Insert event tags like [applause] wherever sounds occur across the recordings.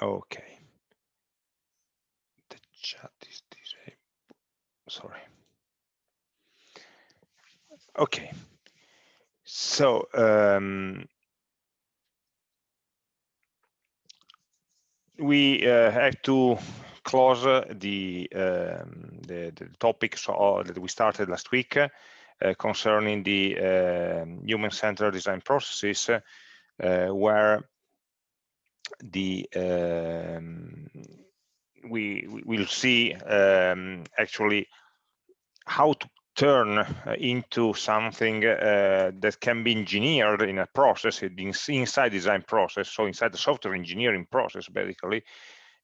Okay. The chat is disabled. Sorry. Okay. So um, we uh, have to close the, um, the, the topics that we started last week uh, concerning the uh, human-centered design processes, uh, where the um, we, will see um, actually how to turn uh, into something uh, that can be engineered in a process inside design process so inside the software engineering process basically.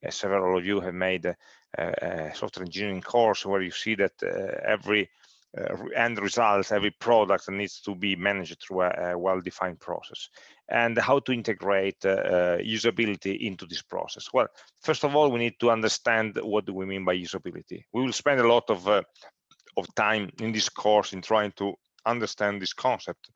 Uh, several of you have made a, a, software engineering course where you see that uh, every uh, end result every product needs to be managed through a, a well-defined process and how to integrate uh, usability into this process? Well first of all we need to understand what do we mean by usability. We will spend a lot of of time in this course in trying to understand this concept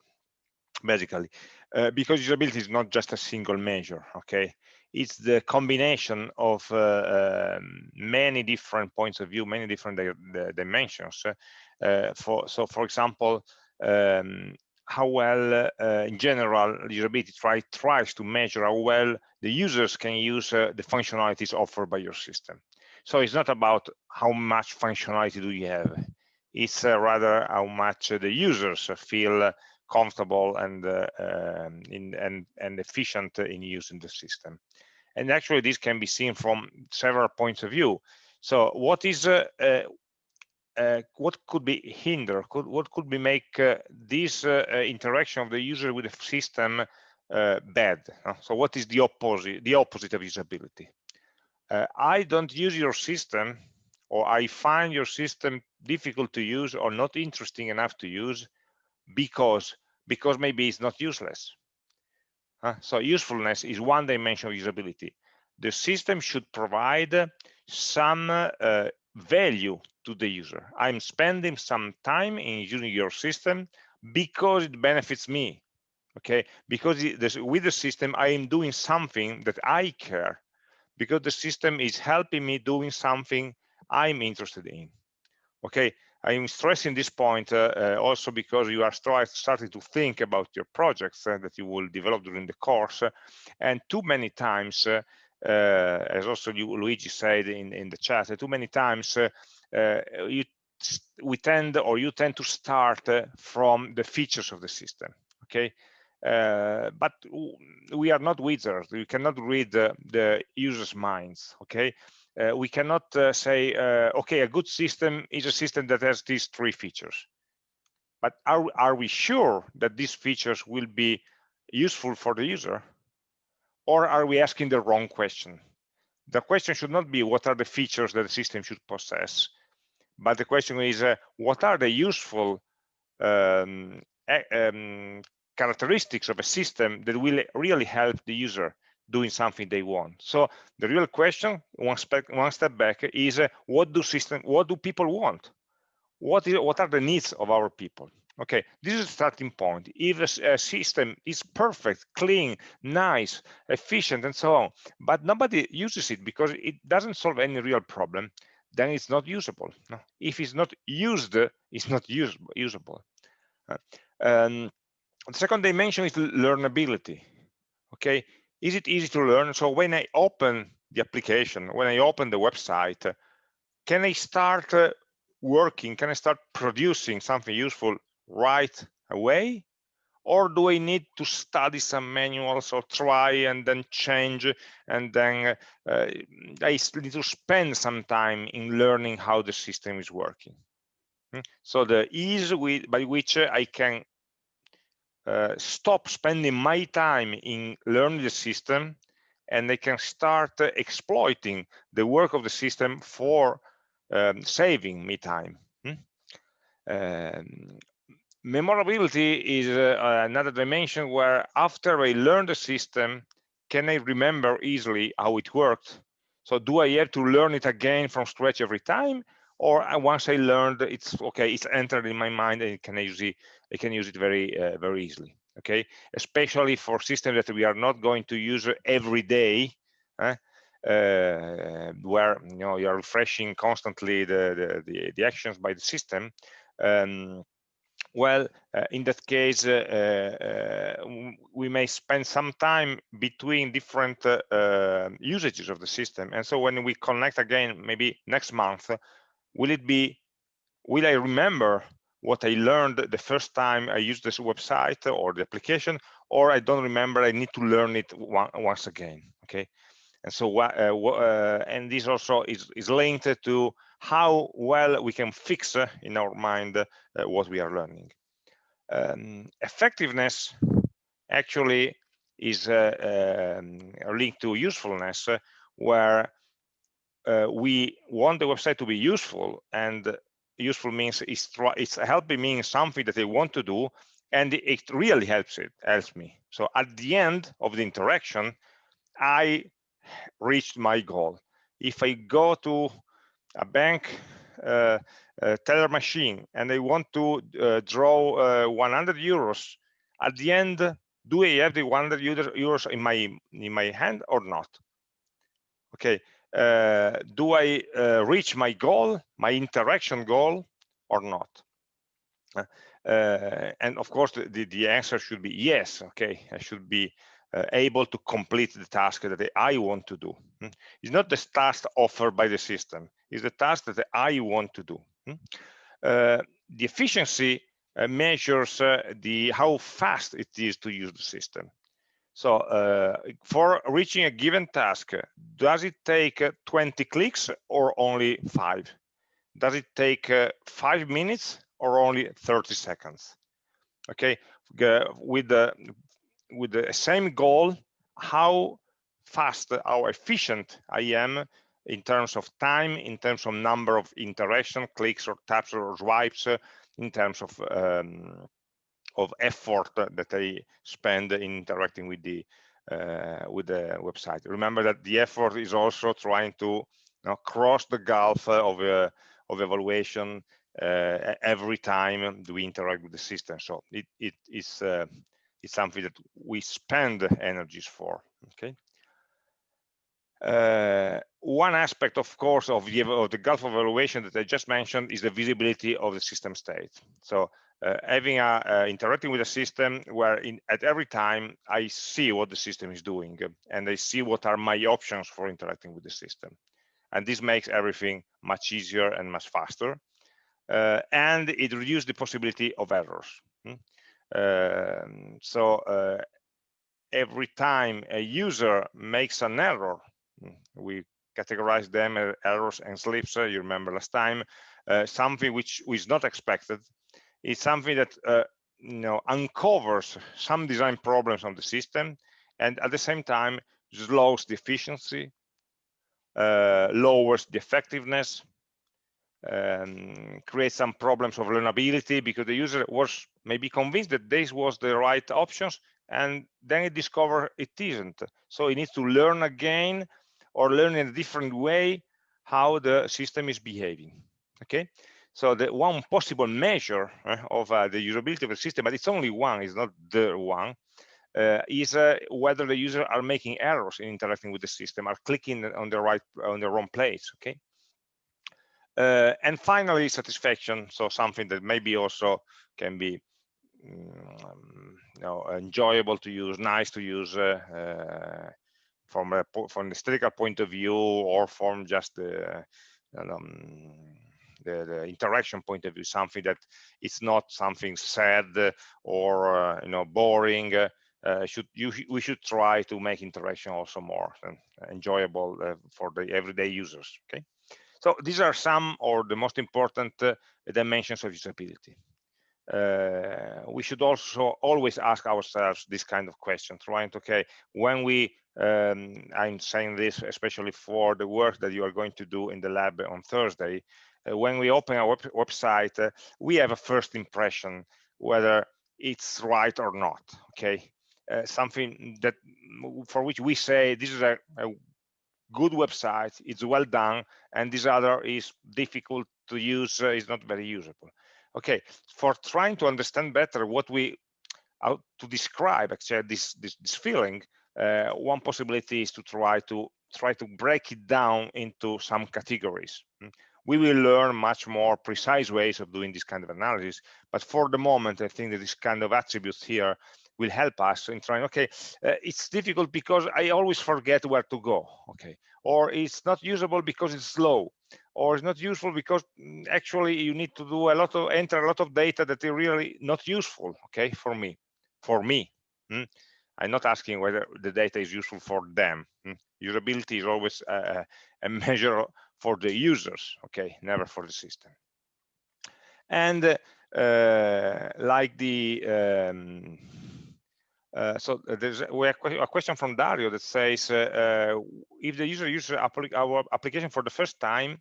basically uh, because usability is not just a single measure okay? It's the combination of uh, um, many different points of view many different di dimensions uh, for so for example um, how well uh, in general usability try, tries to measure how well the users can use uh, the functionalities offered by your system. So it's not about how much functionality do you have. It's uh, rather how much the users feel comfortable and uh, um, in, and and efficient in using the system. And actually this can be seen from several points of view. So what is uh, uh, uh, what could be hinder could what could be make uh, this interaction of the user with the system bad so what is the opposite the opposite of usability i don't use your system or I find your system difficult to use or not interesting enough to use because because maybe it's not useless. Uh, so usefulness is one dimension of usability. The system should provide some uh, value to the user. I'm spending some time in using your system because it benefits me. Okay, because with the system I am doing something that I care because the system is helping me doing something I'm interested in. Okay, I'm stressing this point uh, uh, also because you are starting to think about your projects uh, that you will develop during the course. and too many times, uh, uh, as also you, Luigi said in, in the chat, too many times uh, you we tend or you tend to start from the features of the system. Okay, uh, but we are not wizards we cannot read the, the users minds okay uh, we cannot uh, say, uh, okay, a good system is a system that has these three features. But are, are we sure that these features will be useful for the user? Or are we asking the wrong question? The question should not be what are the features that the system should possess, but the question is uh, what are the useful um, um, characteristics of a system that will really help the user doing something they want. So the real question, one step one step back, is uh, what do system, what do people want? What is what are the needs of our people? Okay, this is a starting point. If a, a system is perfect, clean, nice, efficient, and so on, but nobody uses it because it doesn't solve any real problem, then it's not usable. If it's not used, it's not use, usable. Um, the second dimension is learnability. Okay, is it easy to learn? So when I open the application, when I open the website, can I start uh, working? Can I start producing something useful right away? Or do I need to study some manuals or try and then change and then uh, I need to spend some time in learning how the system is working? Hmm? So the ease with, by which I can uh, stop spending my time in learning the system and they can start exploiting the work of the system for um, saving me time. Hmm? Um, memorability is uh, another dimension where after I learn the system, can I remember easily how it worked? So do I have to learn it again from scratch every time? Or uh, once I learned, it's okay, it's entered in my mind and can use it they can use it very uh, very easily okay especially for systems that we are not going to use every day uh, uh, where you know you're refreshing constantly the, the, the, the actions by the system, um, well, uh, in that case, uh, uh, we may spend some time between different uh, usages of the system. And so when we connect again, maybe next month, will it be, will I remember what I learned the first time I used this website or the application, or I don't remember, I need to learn it one, once again, okay? And so, uh, uh, and this also is, is linked to how well we can fix uh, in our mind uh, what we are learning. Um, effectiveness actually is uh, um, linked to usefulness, where we want the website to be useful, and useful means it's, it's helping me in something that I want to do, and it really helps it helps me. So at the end of the interaction, I reached my goal. If I go to a bank uh, uh, teller machine and they want to uh, draw uh, 100 euros, at the end, do I have the 100 euros in my in my hand or not? Okay, uh, do I uh, reach my goal, my interaction goal, or not? and of course, the, the answer should be yes. Okay, I should be uh, able to complete the task that I want to do. Hmm? It's not the task offered by the system, it's the task that I want to do. Hmm? Uh, the efficiency uh, measures uh, the how fast it is to use the system. So uh, for reaching a given task, does it take uh, 20 clicks or only five? Does it take five minutes or only 30 seconds? Okay, with the with the same goal, how fast, how efficient I am in terms of time, in terms of number of interaction, clicks or taps or swipes, uh, in terms of um, of effort that I spend in interacting with the uh, with the website. Remember that the effort is also trying to you know, cross the gulf of uh, of evaluation uh, every time we interact with the system. So it it is uh, it's something that we spend energies for okay uh, one aspect of course of the, of the gulf of evaluation that i just mentioned is the visibility of the system state. So uh, having a uh, interacting with a system where in, at every time i see what the system is doing and i see what are my options for interacting with the system. And this makes everything much easier and much faster uh, and it reduces the possibility of errors. Hmm? Um, so uh, every time a user makes an error, mm, we categorize them as errors and slips. Uh, you remember last time, uh, something which is not expected. It's something that uh, you know uncovers some design problems on the system, and at the same time slows the efficiency, uh, lowers the effectiveness, um, create some problems of learnability because the user was maybe convinced that this was the right options and then it discover it isn't so it needs to learn again or learn in a different way how the system is behaving okay so the one possible measure uh, of uh, the usability of the system but it's only one it's not the one uh, is uh, whether the user are making errors in interacting with the system are clicking on the right on the wrong place okay uh, and finally, satisfaction. So something that maybe also can be um, you know, enjoyable to use, nice to use uh, uh, from a from an aesthetical point of view, or from just the, um, the, the interaction point of view. Something that it's not something sad or uh, you know boring. Uh, should you we should try to make interaction also more enjoyable uh, for the everyday users. Okay. So these are some or the most important uh, dimensions of usability. Uh, we should also always ask ourselves this kind of question, trying to, okay, when we, um, I'm saying this especially for the work that you are going to do in the lab on Thursday, uh, when we open our web website, uh, we have a first impression whether it's right or not, okay? Uh, something that for which we say this is a, a good website, it's well done, and this other is difficult to use, uh, is not very usable. Okay, for trying to understand better what we, how to describe actually this, this, this feeling, uh, one possibility is to try to try to break it down into some categories. Hmm? We will learn much more precise ways of doing this kind of analysis. But for the moment, I think that this kind of attributes here will help us in trying, okay, uh, it's difficult because I always forget where to go, okay, or it's not usable because it's slow, or it's not useful because mm, actually you need to do a lot of, enter a lot of data that is really not useful, okay, for me, for me. Hmm? I'm not asking whether the data is useful for them. Hmm? Usability is always a, a [laughs] measure for the users, okay, never for the system. And uh, like the, um, uh, so there's a, a, question from Dario that says, uh, uh if the user uses our application for the first time,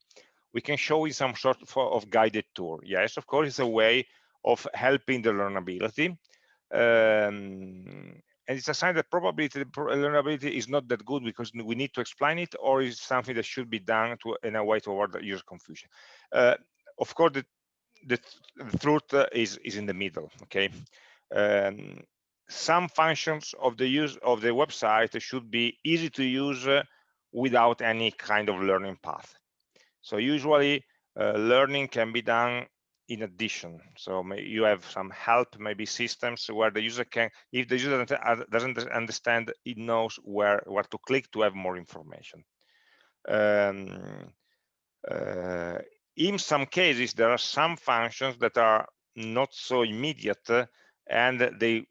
we can show you some sort of guided tour. Yes, of course, it's a way of helping the learnability. Um, and it's a sign that probably the learnability is not that good because we need to explain it or is something that should be done to in a way to avoid user confusion. Uh, of course the, the, the truth uh, is is in the middle okay? Um, some functions of the use of the website should be easy to use uh, without any kind of learning path. So usually uh, learning can be done in addition. So you have some help maybe systems where the user can if the user doesn't understand it knows where where to click to have more information. Um, uh, in some cases there are some functions that are not so immediate uh, and they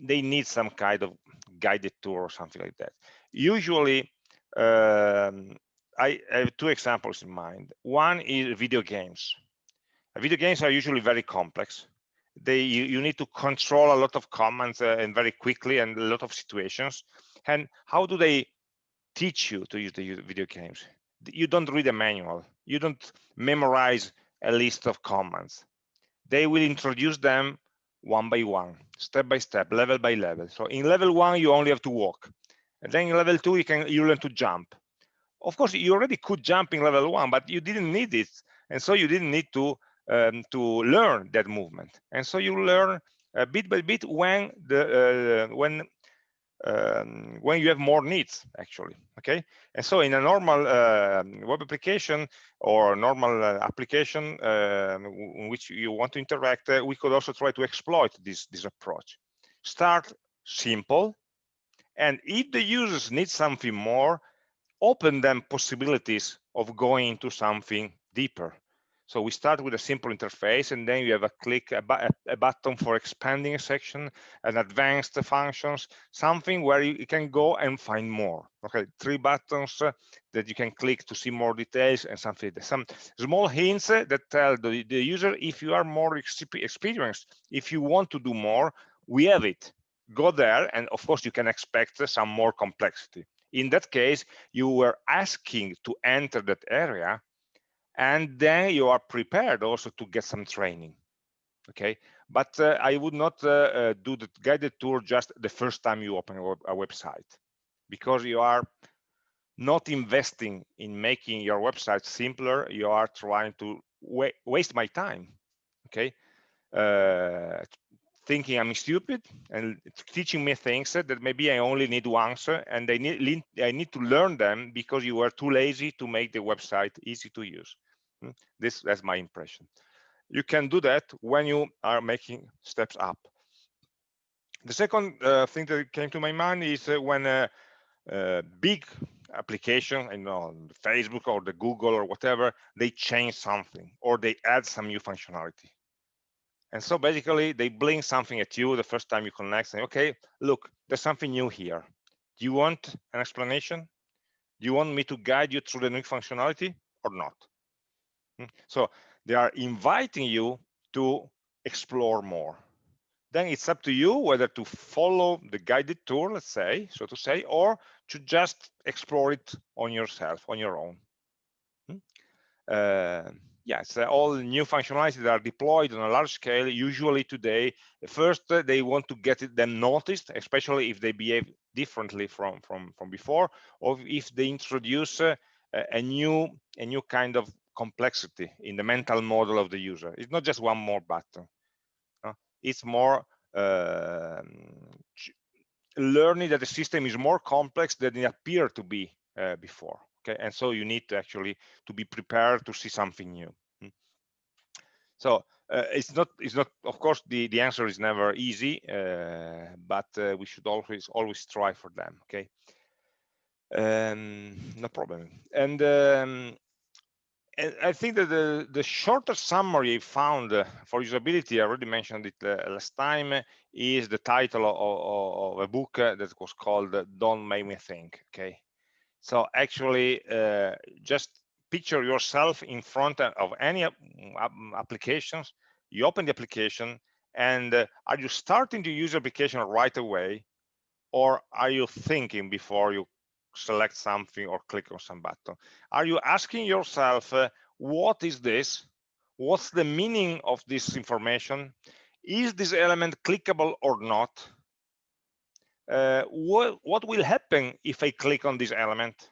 they need some kind of guided tour or something like that. Usually um, I have two examples in mind. One is video games video games are usually very complex. They you, you need to control a lot of commands uh, and very quickly and a lot of situations. And how do they teach you to use the video games? You don't read a manual. You don't memorize a list of commands. They will introduce them one by one step by step level by level. So in level one you only have to walk. And then in level two you can you learn to jump. Of course you already could jump in level one but you didn't need it. And so you didn't need to um, to learn that movement. And so you learn uh, bit by bit when the uh, when um, when you have more needs actually okay? And so in a normal uh, web application or normal uh, application uh, in which you want to interact uh, we could also try to exploit this this approach. Start simple and if the users need something more open them possibilities of going into something deeper so we start with a simple interface and then you have a click, a, a button for expanding a section, an advanced functions, something where you, you, can go and find more. Okay, three buttons uh, that you can click to see more details and something. Some small hints uh, that tell the, the user if you are more experienced, if you want to do more, we have it. Go there and of course you can expect some more complexity. In that case, you were asking to enter that area and then you are prepared also to get some training okay? But uh, i would not uh, uh, do the guided tour just the first time you open a, web a, website because you are not investing in making your website simpler. You are trying to wa waste my time okay? Uh, thinking i'm stupid and teaching me things that maybe i only need once and i need i need to learn them because you were too lazy to make the website easy to use? This that's my impression. You can do that when you are making steps up. The second uh, thing that came to my mind is uh, when a, a, big application, you know, Facebook or the Google or whatever, they change something or they add some new functionality. And so basically they bring something at you the first time you connect, saying, okay, look, there's something new here. Do you want an explanation? Do you want me to guide you through the new functionality or not? Hmm. So they are inviting you to explore more. Then it's up to you whether to follow the guided tour, let's say, so to say, or to just explore it on yourself, on your own. Hmm. Uh, yes, uh, all new functionalities that are deployed on a large scale, usually today, first uh, they want to get them noticed, especially if they behave differently from, from, from before, or if they introduce uh, a new a new kind of complexity in the mental model of the user. It's not just one more button. Uh, it's more uh, learning that the system is more complex than it appeared to be uh, before okay and so you need to actually to be prepared to see something new hmm. so uh, it's not it's not of course the the answer is never easy uh, but uh, we should always always strive for them okay um, no problem and um, and I think that the, the shortest summary I found uh, for usability, I already mentioned it uh, last time, is the title of, of, a book uh, that was called Don't Make Me Think, okay? So actually, uh, just picture yourself in front of any applications, you open the application, and are you starting to use application right away, or are you thinking before you select something or click on some button. Are you asking yourself uh, what is this? What's the meaning of this information? Is this element clickable or not? Uh, what what will happen if i click on this element?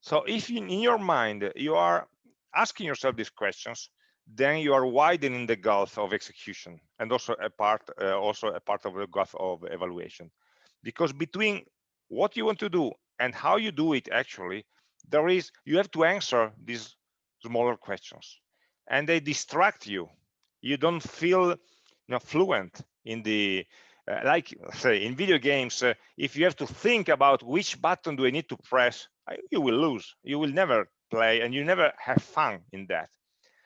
So if in your mind you are asking yourself these questions then you are widening the gulf of execution and also a part uh, also a part of the gulf of evaluation. Because between what you want to do and how you do it actually there is you have to answer these smaller questions. And they distract you. You don't feel you know fluent in the uh, like say in video games uh, if you have to think about which button do i need to press you will lose. You will never play and you never have fun in that.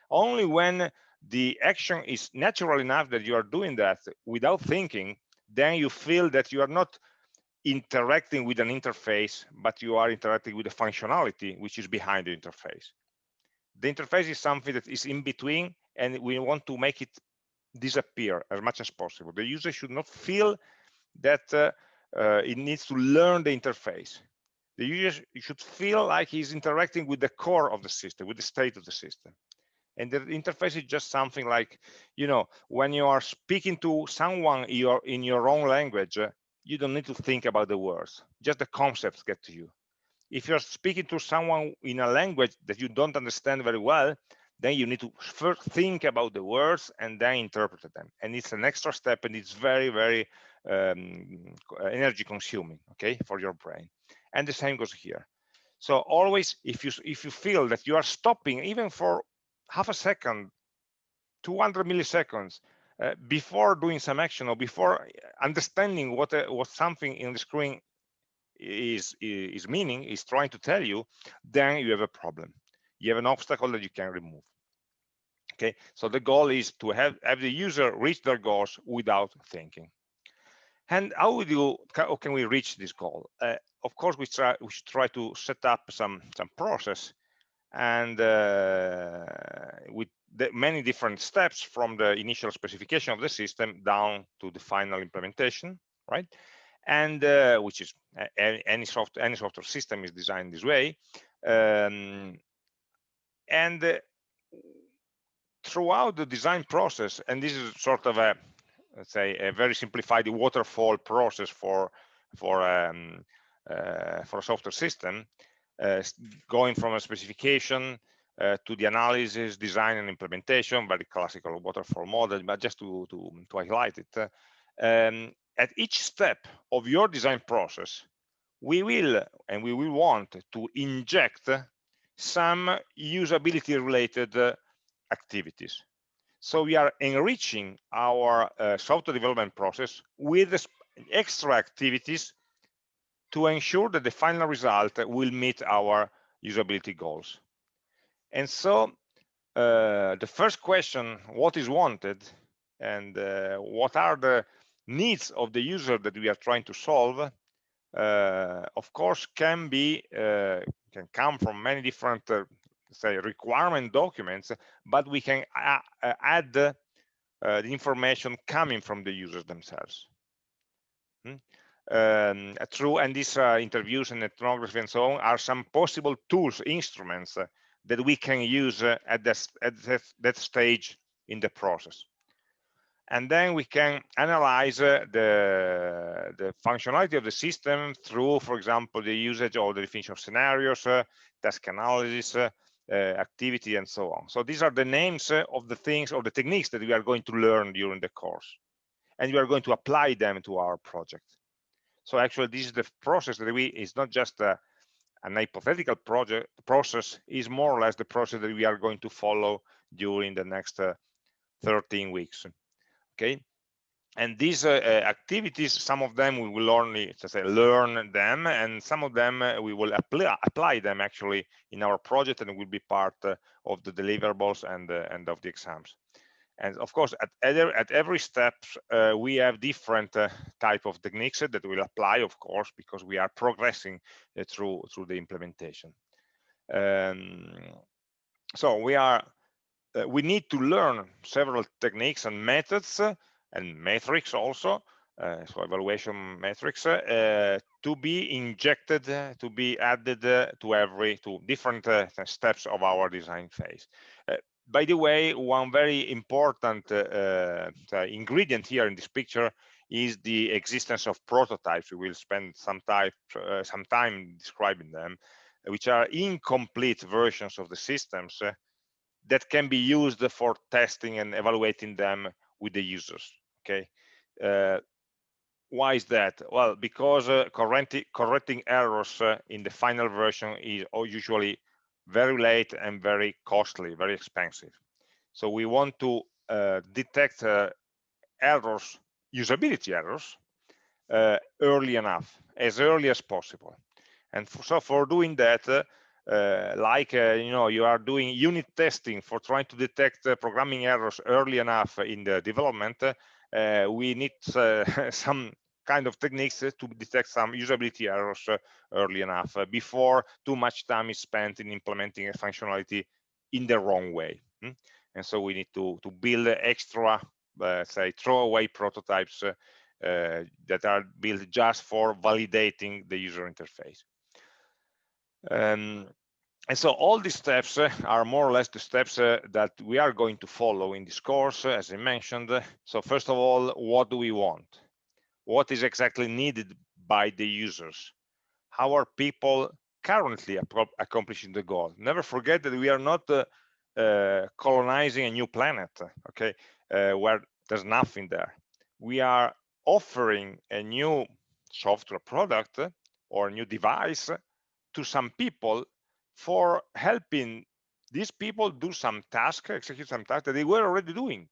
Only when the action is natural enough that you are doing that without thinking then you feel that you are not interacting with an interface, but you are interacting with the functionality which is behind the interface. The interface is something that is in between, and we want to make it disappear as much as possible. The user should not feel that uh, uh, it needs to learn the interface. The user should feel like he's interacting with the core of the system, with the state of the system. And the interface is just something like, you know, when you are speaking to someone in your, in your own language, you don't need to think about the words just the concepts get to you. If you're speaking to someone in a language that you don't understand very well then you need to first think about the words and then interpret them. And it's an extra step and it's very very um, energy consuming okay for your brain. And the same goes here. So always if you if you feel that you are stopping even for half a second 200 milliseconds uh, before doing some action or before understanding what uh, what something in the screen is is meaning is trying to tell you then you have a problem. You have an obstacle that you can remove. Okay? So the goal is to have have the user reach their goals without thinking. And how would you how can we reach this goal? Uh, of course we try we should try to set up some some process. And uh, with the many different steps from the initial specification of the system down to the final implementation, right? And uh, which is any software any software system is designed this way. Um, and uh, throughout the design process, and this is sort of a let's say a very simplified waterfall process for for um, uh, for a software system, uh, going from a specification to the analysis, design, and implementation, very classical waterfall model, but just to, to, to highlight it. Um, at each step of your design process, we will and we will want to inject some usability related uh, activities. So we are enriching our uh, software development process with extra activities to ensure that the final result will meet our usability goals. And so uh, the first question, what is wanted and uh, what are the needs of the user that we are trying to solve, uh, of course, can be, uh, can come from many different, uh, say, requirement documents, but we can uh, add the information coming from the users themselves. Hmm? Um, through and these interviews and ethnography and so on are some possible tools, instruments that we can use uh, at, this, at that, that stage in the process. And then we can analyze uh, the, the functionality of the system through, for example, the usage or the definition of scenarios, uh, task analysis, uh, activity, and so on. So these are the names uh, of the things or the techniques that we are going to learn during the course. And we are going to apply them to our project. So actually, this is the process that we, it's not just an hypothetical project process is more or less the process that we are going to follow during the next uh, 13 weeks okay? And these uh, uh, activities some of them we will only say, learn them and some of them uh, we will apply, apply them actually in our project and will be part uh, of the deliverables and and of the exams and of course at every, at every step uh, we have different type of techniques that will apply of course because we are progressing through through the implementation. Um, so we are we need to learn several techniques and methods and metrics also, uh, so evaluation metrics, uh, to be injected, uh, to be added to every, to different steps of our design phase by the way, one very important uh, uh, ingredient here in this picture is the existence of prototypes. We will spend some time, uh, some time describing them, which are incomplete versions of the systems that can be used for testing and evaluating them with the users okay uh, why is that well because uh, correcting, correcting errors uh, in the final version is usually very late and very costly very expensive. So we want to uh, detect uh, errors usability errors uh, early enough as early as possible. And for, so for doing that uh, like uh, you know you are doing unit testing for trying to detect uh, programming errors early enough in the development we need [laughs] some kind of techniques to detect some usability errors uh, early enough before too much time is spent in implementing a functionality in the wrong way. Hmm? And so we need to, to build extra, say, throwaway prototypes uh, that are built just for validating the user interface. Um, and so all these steps uh, are more or less the steps uh, that we are going to follow in this course, uh, as I mentioned. So first of all, what do we want? What is exactly needed by the users? How are people currently accomplishing the goal? Never forget that we are not uh, uh, colonizing a new planet, okay, uh, where there's nothing there. We are offering a new software product or new device to some people for helping these people do some task, execute some task that they were already doing.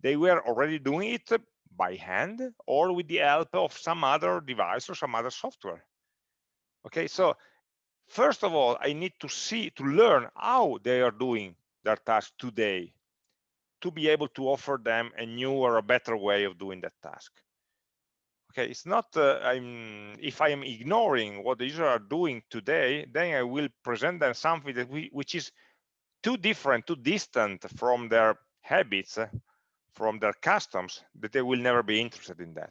They were already doing it by hand or with the help of some other device or some other software. Okay, so first of all, I need to see, to learn how they are doing their task today to be able to offer them a new or a better way of doing that task okay it's not uh, i'm if i am ignoring what the users are doing today then i will present them something that we, which is too different too distant from their habits uh, from their customs that they will never be interested in that.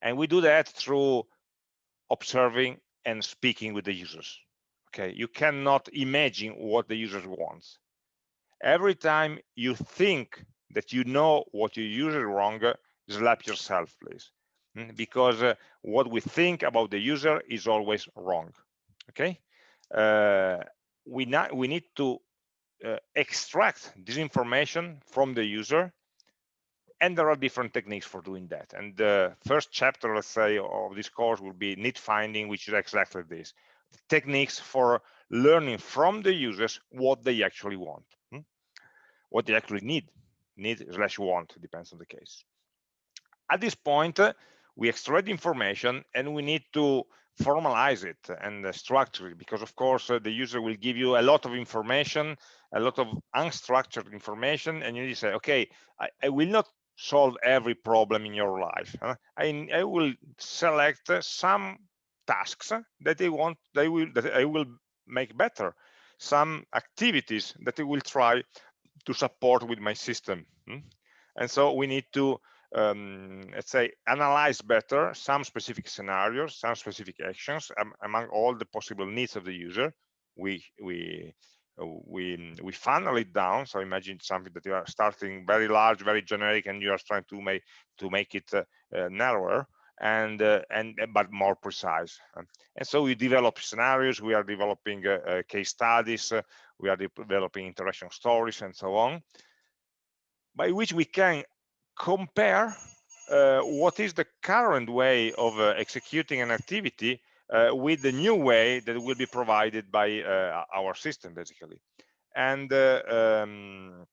And we do that through observing and speaking with the users okay? You cannot imagine what the users wants every time you think that you know what your user wrong slap yourself please. Mm, because uh, what we think about the user is always wrong okay? Uh, we not we need to uh, extract this information from the user and there are different techniques for doing that. And the first chapter let's say of this course will be need finding which is exactly this. Techniques for learning from the users what they actually want hmm? what they actually need. Need slash want depends on the case. At this point we extract information and we need to formalize it and uh, structure it because of course uh, the user will give you a lot of information a lot of unstructured information and you need to say okay I, I will not solve every problem in your life? I, I will select uh, some tasks that I want they will that I will make better some activities that I will try to support with my system hmm? and so we need to um, let's say, analyze better some specific scenarios, some specific actions um, among all the possible needs of the user. We we we we funnel it down. So imagine something that you are starting very large, very generic, and you are trying to make to make it uh, uh, narrower and uh, and uh, but more precise. And so we develop scenarios. We are developing uh, case studies. we are developing interaction stories and so on by which we can compare uh, what is the current way of uh, executing an activity uh, with the new way that will be provided by uh, our system, basically. And uh, um,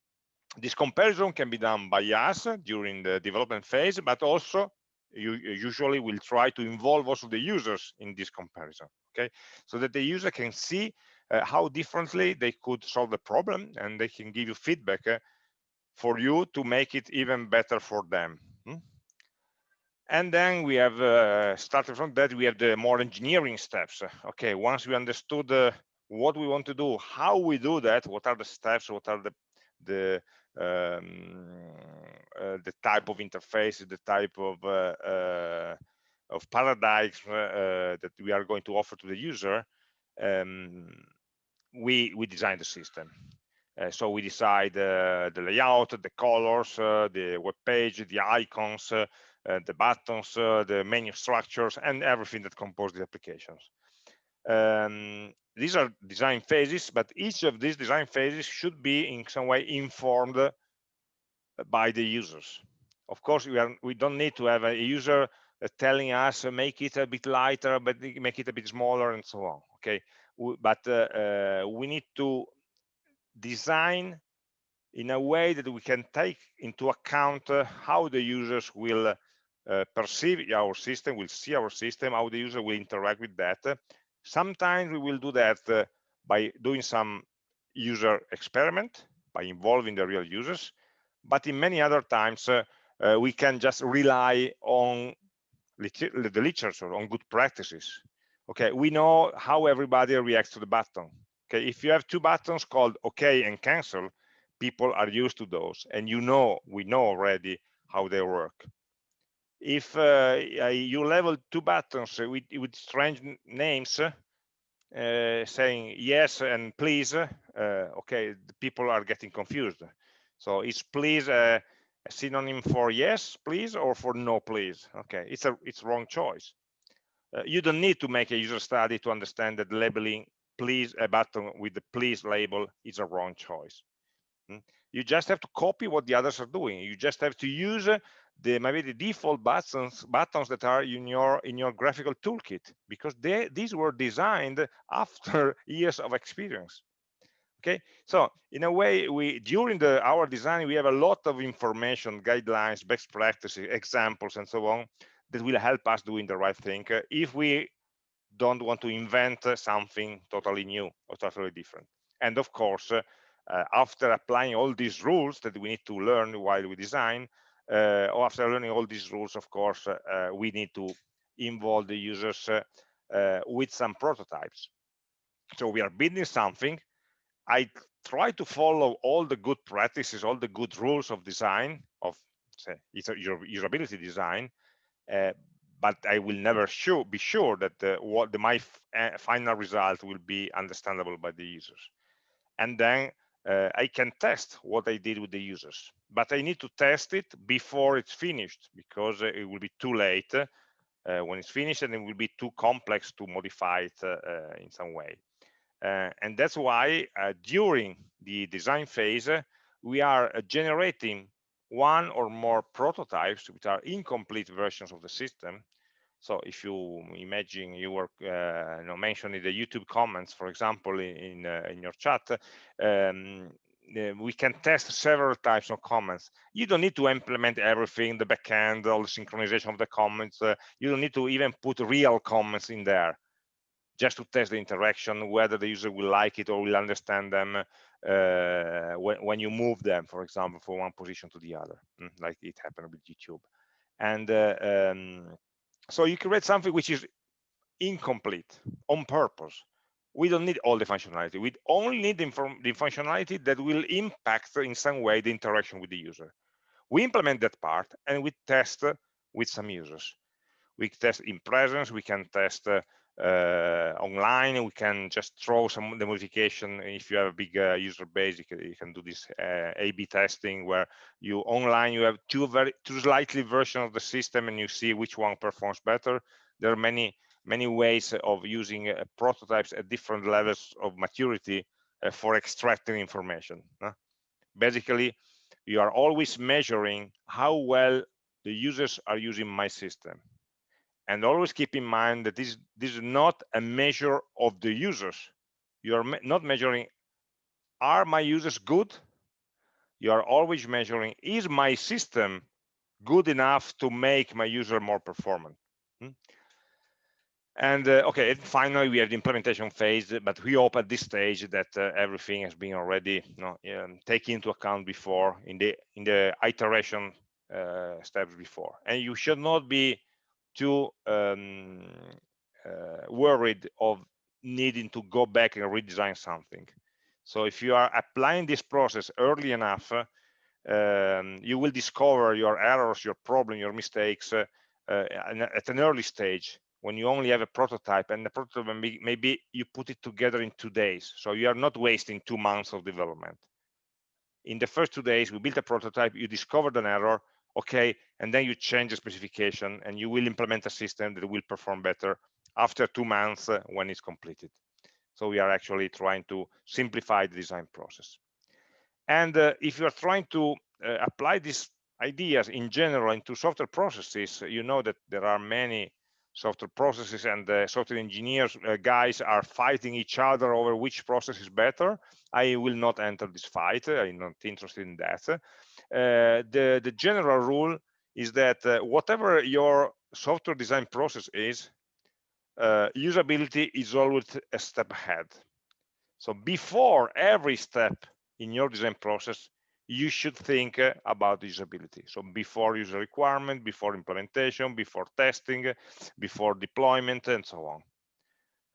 this comparison can be done by us during the development phase, but also you usually will try to involve also the users in this comparison, okay? So that the user can see uh, how differently they could solve the problem and they can give you feedback uh, for you to make it even better for them. And then we have, uh, started from that, we have the more engineering steps. Okay, once we understood uh, what we want to do, how we do that, what are the steps, what are the, the um, uh, the type of interface, the type of uh, uh, of paradigms that we are going to offer to the user, um, we we design the system. Uh, so we decide uh, the layout, the colors, uh, the web page, the icons, the buttons, the menu structures, and everything that composes the applications. Um, these are design phases, but each of these design phases should be in some way informed by the users. Of course, we are we don't need to have a user uh, telling us uh, make it a bit lighter, but make it a bit smaller, and so on. Okay, but uh, uh, we need to design in a way that we can take into account uh, how the users will uh, perceive our system, will see our system, how the user will interact with that. Sometimes we will do that uh, by doing some user experiment, by involving the real users. But in many other times, uh, uh, we can just rely on the literature, on good practices. Okay, we know how everybody reacts to the button. Okay, if you have two buttons called OK and cancel, people are used to those, and you know, we know already how they work if uh, you level two buttons with, with strange names uh, saying yes and please uh, okay the people are getting confused. So is please a, a, synonym for yes please or for no please? Okay it's a it's wrong choice. Uh, you don't need to make a user study to understand that labeling please a button with the please label is a wrong choice. Hmm? you just have to copy what the others are doing. You just have to use the maybe the default buttons buttons that are in your in your graphical toolkit because they these were designed [laughs] after years of experience. Okay? So in a way we during the our design we have a lot of information guidelines best practices examples and so on that will help us doing the right thing uh, if we don't want to invent uh, something totally new or totally different. And of course uh, uh after applying all these rules that we need to learn while we design uh, after learning all these rules, of course, uh, we need to involve the users uh, with some prototypes. So we are building something. I try to follow all the good practices, all the good rules of design, of say, usability design, uh, but I will never sure, be sure that uh, what the, my final result will be understandable by the users. And then uh, I can test what I did with the users, but I need to test it before it's finished because uh, it will be too late uh, when it's finished and it will be too complex to modify it uh, uh, in some way. Uh, and that's why during the design phase, we are generating one or more prototypes, which are incomplete versions of the system, so if you imagine you were uh, you know, mentioning the YouTube comments, for example, in uh, in your chat, um, we can test several types of comments. You don't need to implement everything, the backend, all the synchronization of the comments. Uh, you don't need to even put real comments in there just to test the interaction, whether the user will like it or will understand them uh, when, when you move them, for example, from one position to the other, mm, like it happened with YouTube. And uh, um, so you create something which is incomplete on purpose. We don't need all the functionality. We only need the, functionality that will impact in some way the interaction with the user. We implement that part and we test with some users. We test in presence, we can test uh, online we can just throw some the modification. If you have a big uh, user base you can, you can do this uh, a b testing where you online you have two very two slightly version of the system and you see which one performs better. There are many many ways of using uh, prototypes at different levels of maturity uh, for extracting information basically you are always measuring how well the users are using my system and always keep in mind that this, this is not a measure of the users. You are me not measuring, are my users good? You are always measuring, is my system good enough to make my user more performant? Hmm? And uh, okay, and finally, we have the implementation phase, but we hope at this stage that uh, everything has been already you know, um, taken into account before in the in the iteration uh, steps before. And you should not be too um, uh, worried of needing to go back and redesign something. So if you are applying this process early enough, um, you will discover your errors, your problem, your mistakes uh, uh, at an early stage when you only have a prototype and the prototype maybe you put it together in two days so you are not wasting two months of development in the first two days we built a prototype you discovered an error okay and then you change the specification and you will implement a system that will perform better after two months uh, when it's completed. So we are actually trying to simplify the design process. And uh, if you are trying to uh, apply these ideas in general into software processes you know that there are many software processes and the software engineers uh, guys are fighting each other over which process is better. I will not enter this fight. I'm not interested in that. uh, the the general rule is that uh, whatever your software design process is uh, usability is always a step ahead so before every step in your design process you should think uh, about usability. So before user requirement, before implementation, before testing, before deployment, and so on.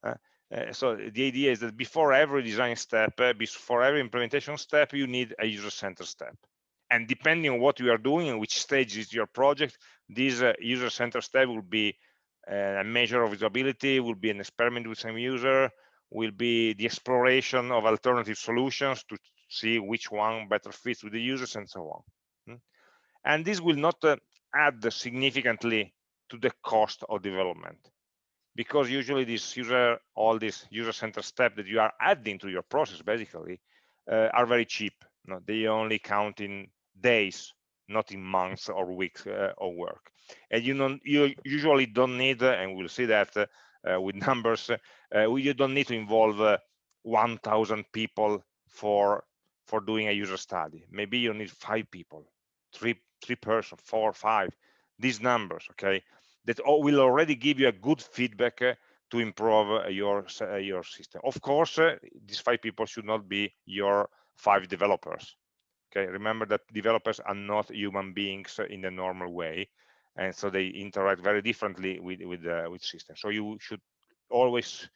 Uh, uh, so the idea is that before every design step, uh, before every implementation step, you need a user-centered step. And depending on what you are doing and which stage is your project, this uh, user-centered step will be uh, a measure of usability, will be an experiment with some user, will be the exploration of alternative solutions to see which one better fits with the users and so on. Hmm? And this will not uh, add significantly to the cost of development because usually this user, all these user-centered steps that you are adding to your process basically uh, are very cheap. No, they only count in days, not in months or weeks uh, of work. And you don't, you usually don't need, uh, and we'll see that uh, uh, with [laughs] numbers, you don't need to involve 1,000 people for for doing a user study. Maybe you need five people, three, three person, four, five, these numbers, okay, that will already give you a good feedback uh, to improve uh, your, uh, your system. Of course, uh, these five people should not be your five developers. Okay, remember that developers are not human beings in the normal way, and so they interact very differently with with uh, with systems. So you should always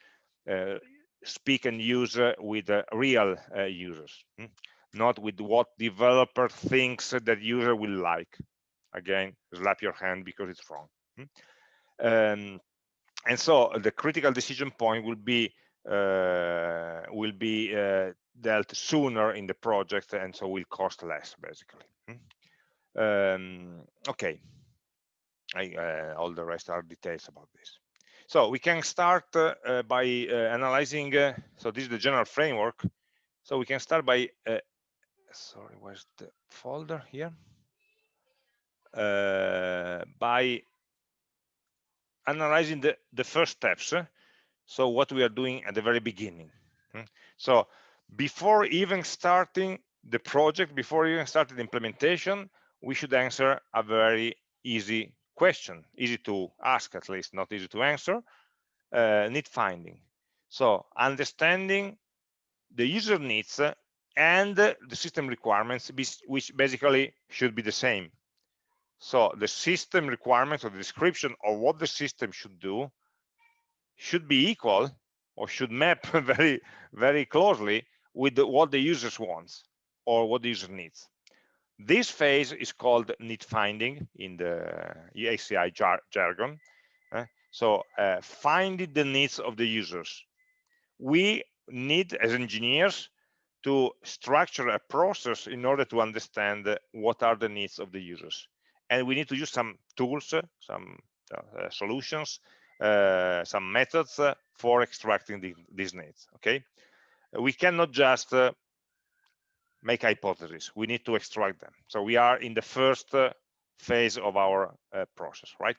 uh, speak and use uh, with uh, real uh, users, hmm? not with what developer thinks that user will like. Again, slap your hand because it's wrong. Hmm? Um, and so the critical decision point will be uh, will be dealt sooner in the project and so will cost less basically hmm? um, okay I, uh, all the rest are details about this so we can start uh, uh, by uh, analyzing, so this is the general framework. So we can start by, sorry, where's the folder here? by analyzing the, the first steps. So what we are doing at the very beginning. Hmm? So before even starting the project, before even starting the implementation, we should answer a very easy question, easy to ask at least, not easy to answer, uh, need finding. So understanding the user needs and the system requirements, which basically should be the same. So the system requirements or the description of what the system should do should be equal or should map [laughs] very, very closely with the, what the users wants or what the user needs. This phase is called need finding in the HCI jar jargon. Uh, so uh, finding the needs of the users. We need as engineers to structure a process in order to understand uh, what are the needs of the users. And we need to use some tools, some uh, solutions, uh, some methods uh, for extracting the, these needs, okay? We cannot just make hypotheses. We need to extract them. So we are in the first uh, phase of our uh, process, right?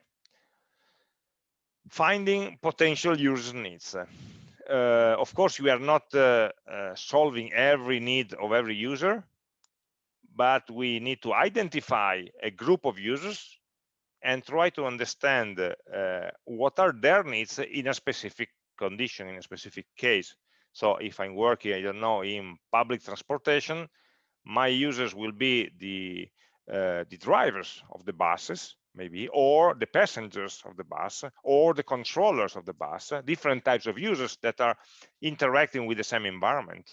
finding potential user needs. Uh, of course, we are not uh, uh, solving every need of every user, but we need to identify a group of users and try to understand uh, what are their needs in a specific condition, in a specific case. So if I'm working, I don't know, in public transportation, my users will be the uh, the drivers of the buses, maybe, or the passengers of the bus, or the controllers of the bus, different types of users that are interacting with the same environment.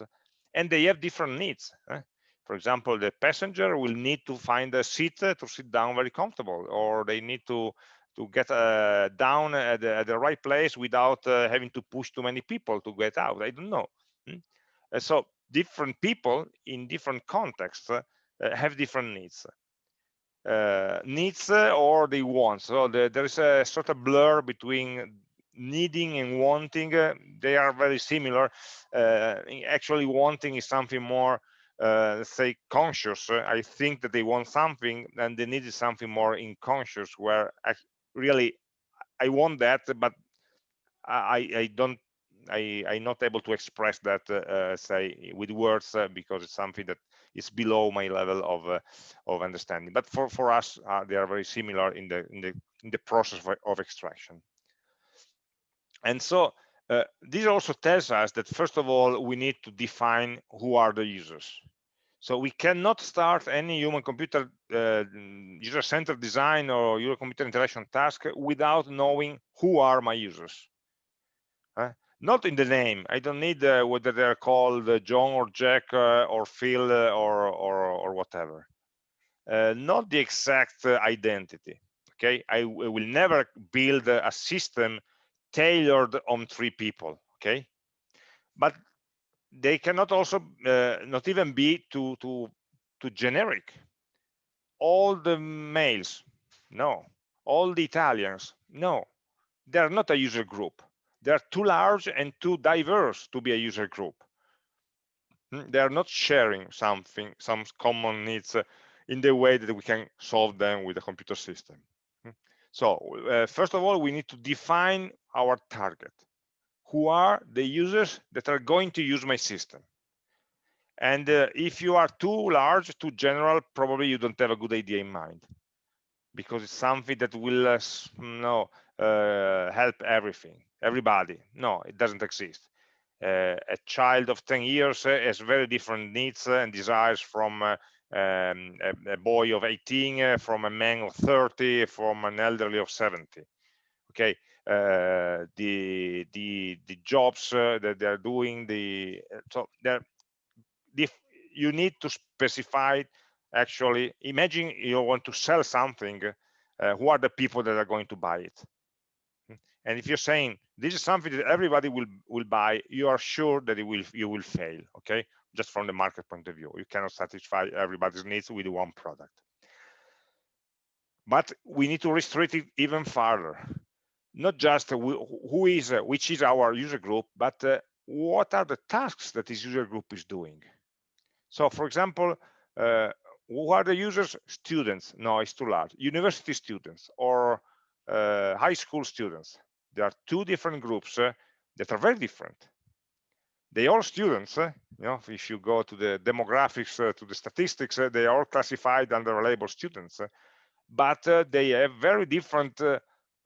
And they have different needs. Eh? For example, the passenger will need to find a seat to sit down very comfortable, or they need to to get uh, down at the, at the, right place without uh, having to push too many people to get out. I don't know. Hmm? so different people in different contexts uh, have different needs. Uh, needs uh, or they want. So the, there is a sort of blur between needing and wanting. Uh, they are very similar. actually, wanting is something more uh, let's say conscious i think that they want something and they need something more inconscious where really i want that but i i don't i i'm not able to express that uh, say with words uh, because it's something that is below my level of uh, of understanding. But for for us uh, they are very similar in the in the in the process of, of extraction. And so uh, this also tells us that first of all we need to define who are the users so we cannot start any human computer uh, user centered design or human computer interaction task without knowing who are my users uh, not in the name. I don't need uh, whether they're called uh, john or jack uh, or phil uh, or, or or whatever. Not the exact identity okay? I will never build a system tailored on three people okay? But they cannot also uh, not even be to to to generic. All the males no. All the italians no. They're not a user group. They're too large and too diverse to be a user group. Hmm, they are not sharing something some common needs uh, in the way that we can solve them with a computer system. Hmm. so uh, first of all we need to define our target who are the users that are going to use my system. And uh, if you are too large too general probably you don't have a good idea in mind. Because it's something that will uh, no uh, help everything everybody. No it doesn't exist. Uh, a child of 10 years uh, has very different needs and desires from uh, um, a, a, boy of 18 from a man of 30 from an elderly of 70 okay the the the jobs uh, that they're doing the uh, so they're you need to specify actually imagine you want to sell something uh, who are the people that are going to buy it? Hmm. and if you're saying this is something that everybody will will buy you are sure that it will you will fail okay? Just from the market point of view. You cannot satisfy everybody's needs with one product. But we need to restrict it even further not just who is uh, which is our user group but uh, what are the tasks that this user group is doing? So for example uh, who are the users students? No it's too large. University students or uh, high school students. There are two different groups uh, that are very different. They are students uh, you know if you go to the demographics to the statistics they are all classified under label students but they have very different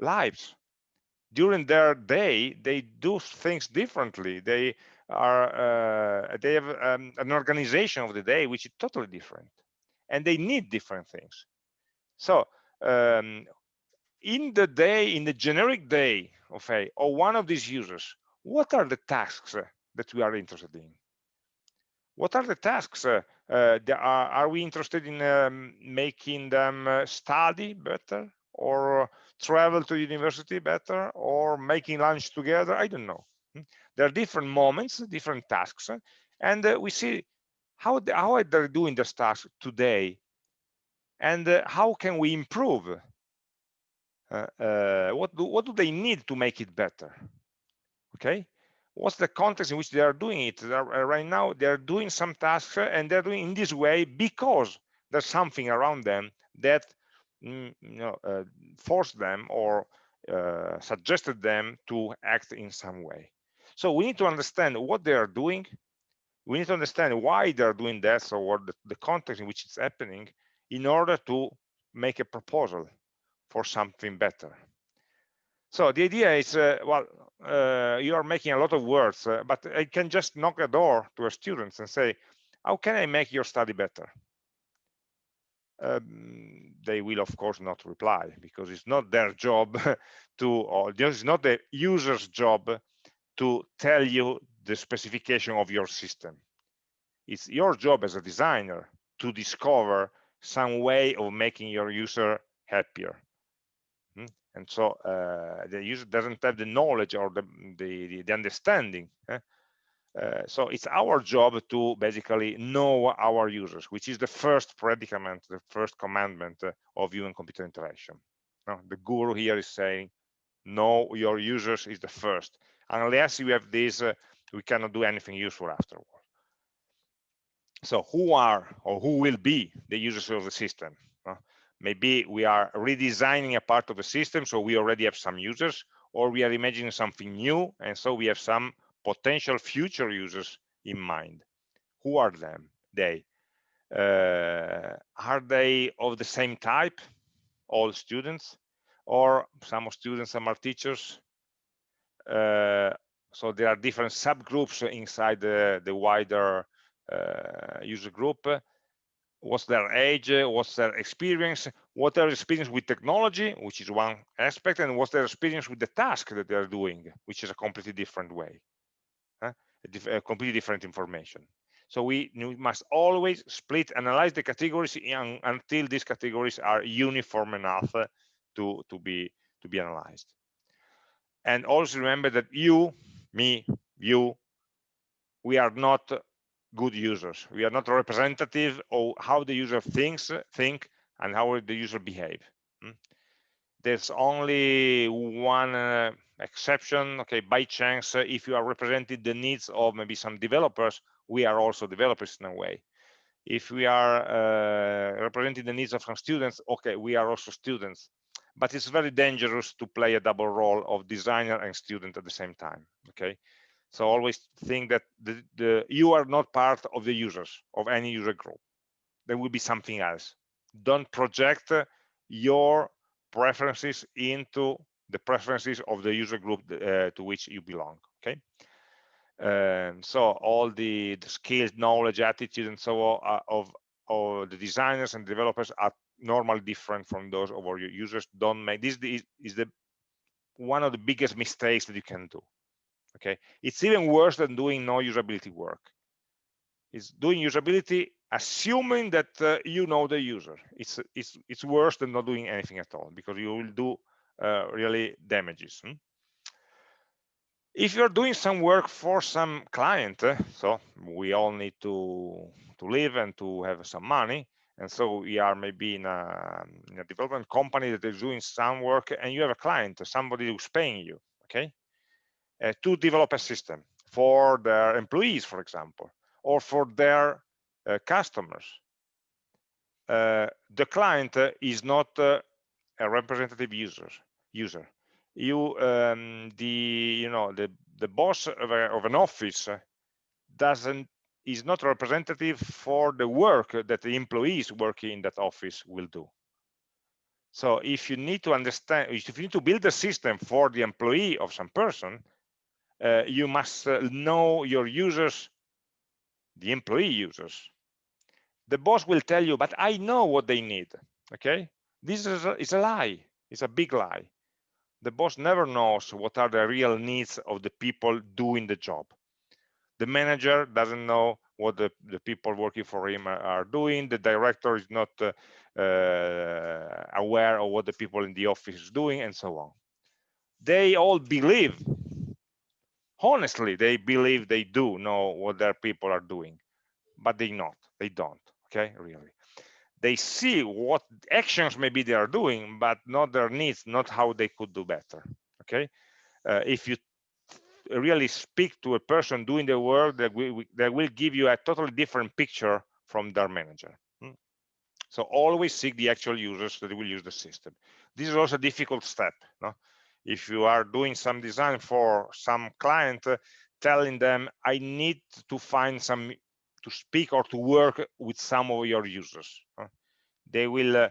lives during their day they do things differently. They are uh, they have um, an organization of the day which is totally different and they need different things. So um, in the day in the generic day of a or one of these users what are the tasks uh, that we are interested in? What are the tasks uh, uh, are, are we interested in um, making them uh, study better or travel to university better or making lunch together i don't know. Hmm? there are different moments different tasks and uh, we see how they, how they're doing this task today and uh, how can we improve? Uh, uh, what do what do they need to make it better? Okay? What's the context in which they are doing it? Uh, right now they're doing some tasks and they're doing in this way because there's something around them that you know, uh, force them or uh, suggested them to act in some way. So we need to understand what they are doing. We need to understand why they're doing that, so what the, the context in which it's happening, in order to make a proposal for something better. So the idea is, uh, well, uh, you are making a lot of words, uh, but I can just knock a door to a student and say, how can I make your study better? Um, they will of course not reply because it's not their job [laughs] to, or it's not the user's job to tell you the specification of your system. It's your job as a designer to discover some way of making your user happier and so uh, the user doesn't have the knowledge or the the, the understanding eh? Uh, so it's our job to basically know our users which is the first predicament the first commandment uh, of human computer interaction. Now, the guru here is saying know your users is the first. Unless you have this uh, we cannot do anything useful afterward. So who are or who will be the users of the system? Maybe we are redesigning a part of the system so we already have some users or we are imagining something new and so we have some potential future users in mind. Who are them? They uh, are they of the same type all students or some students some are teachers? Uh, so there are different subgroups inside the, the wider uh, user group. What's their age, what's their experience, what their experience with technology, which is one aspect, and what's their experience with the task that they're doing, which is a completely different way, diff a completely different information. So we, we, must always split, analyze the categories in, until these categories are uniform enough to, to, be, to be analyzed. And also remember that you, me, you, we are not good users. We are not representative of how the user thinks, think, and how the user behave. Hmm? There's only one uh, exception. Okay, by chance, uh, if you are representing the needs of maybe some developers, we are also developers in a way. If we are uh, representing the needs of some students, okay, we are also students. But it's very dangerous to play a double role of designer and student at the same time. Okay, so always think that the, the, you are not part of the users of any user group. There will be something else. Don't project your preferences into the preferences of the user group uh, to which you belong. Okay. Um, so all the, the skills, knowledge, attitude, and so on uh, of, of the designers and developers are normally different from those of our users. Don't make this is, the one of the biggest mistakes that you can do okay it's even worse than doing no usability work it's doing usability assuming that uh, you know the user it's it's it's worse than not doing anything at all because you will do really damages hmm? if you're doing some work for some client uh, so we all need to to live and to have some money and so we are maybe in a, in a development company that is doing some work and you have a client somebody who's paying you okay uh, to develop a system for their employees, for example, or for their uh, customers. Uh, the client uh, is not uh, a representative user. User, you, um, the you know the the boss of, a, of an office doesn't is not representative for the work that the employees working in that office will do. So if you need to understand, if you need to build a system for the employee of some person, uh, you must uh, know your users, the employee users. The boss will tell you, but I know what they need. Okay, this is a, is a lie. It's a big lie. The boss never knows what are the real needs of the people doing the job. The manager doesn't know what the, the people working for him are, doing. The director is not uh, uh, aware of what the people in the office is doing and so on. They all believe honestly they believe they do know what their people are doing but they not they don't okay really they see what actions maybe they are doing but not their needs not how they could do better okay uh, if you really speak to a person doing the work that will, that will give you a totally different picture from their manager hmm? so always seek the actual users that will use the system this is also a difficult step no? if you are doing some design for some client uh, telling them i need to find some to speak or to work with some of your users they will uh,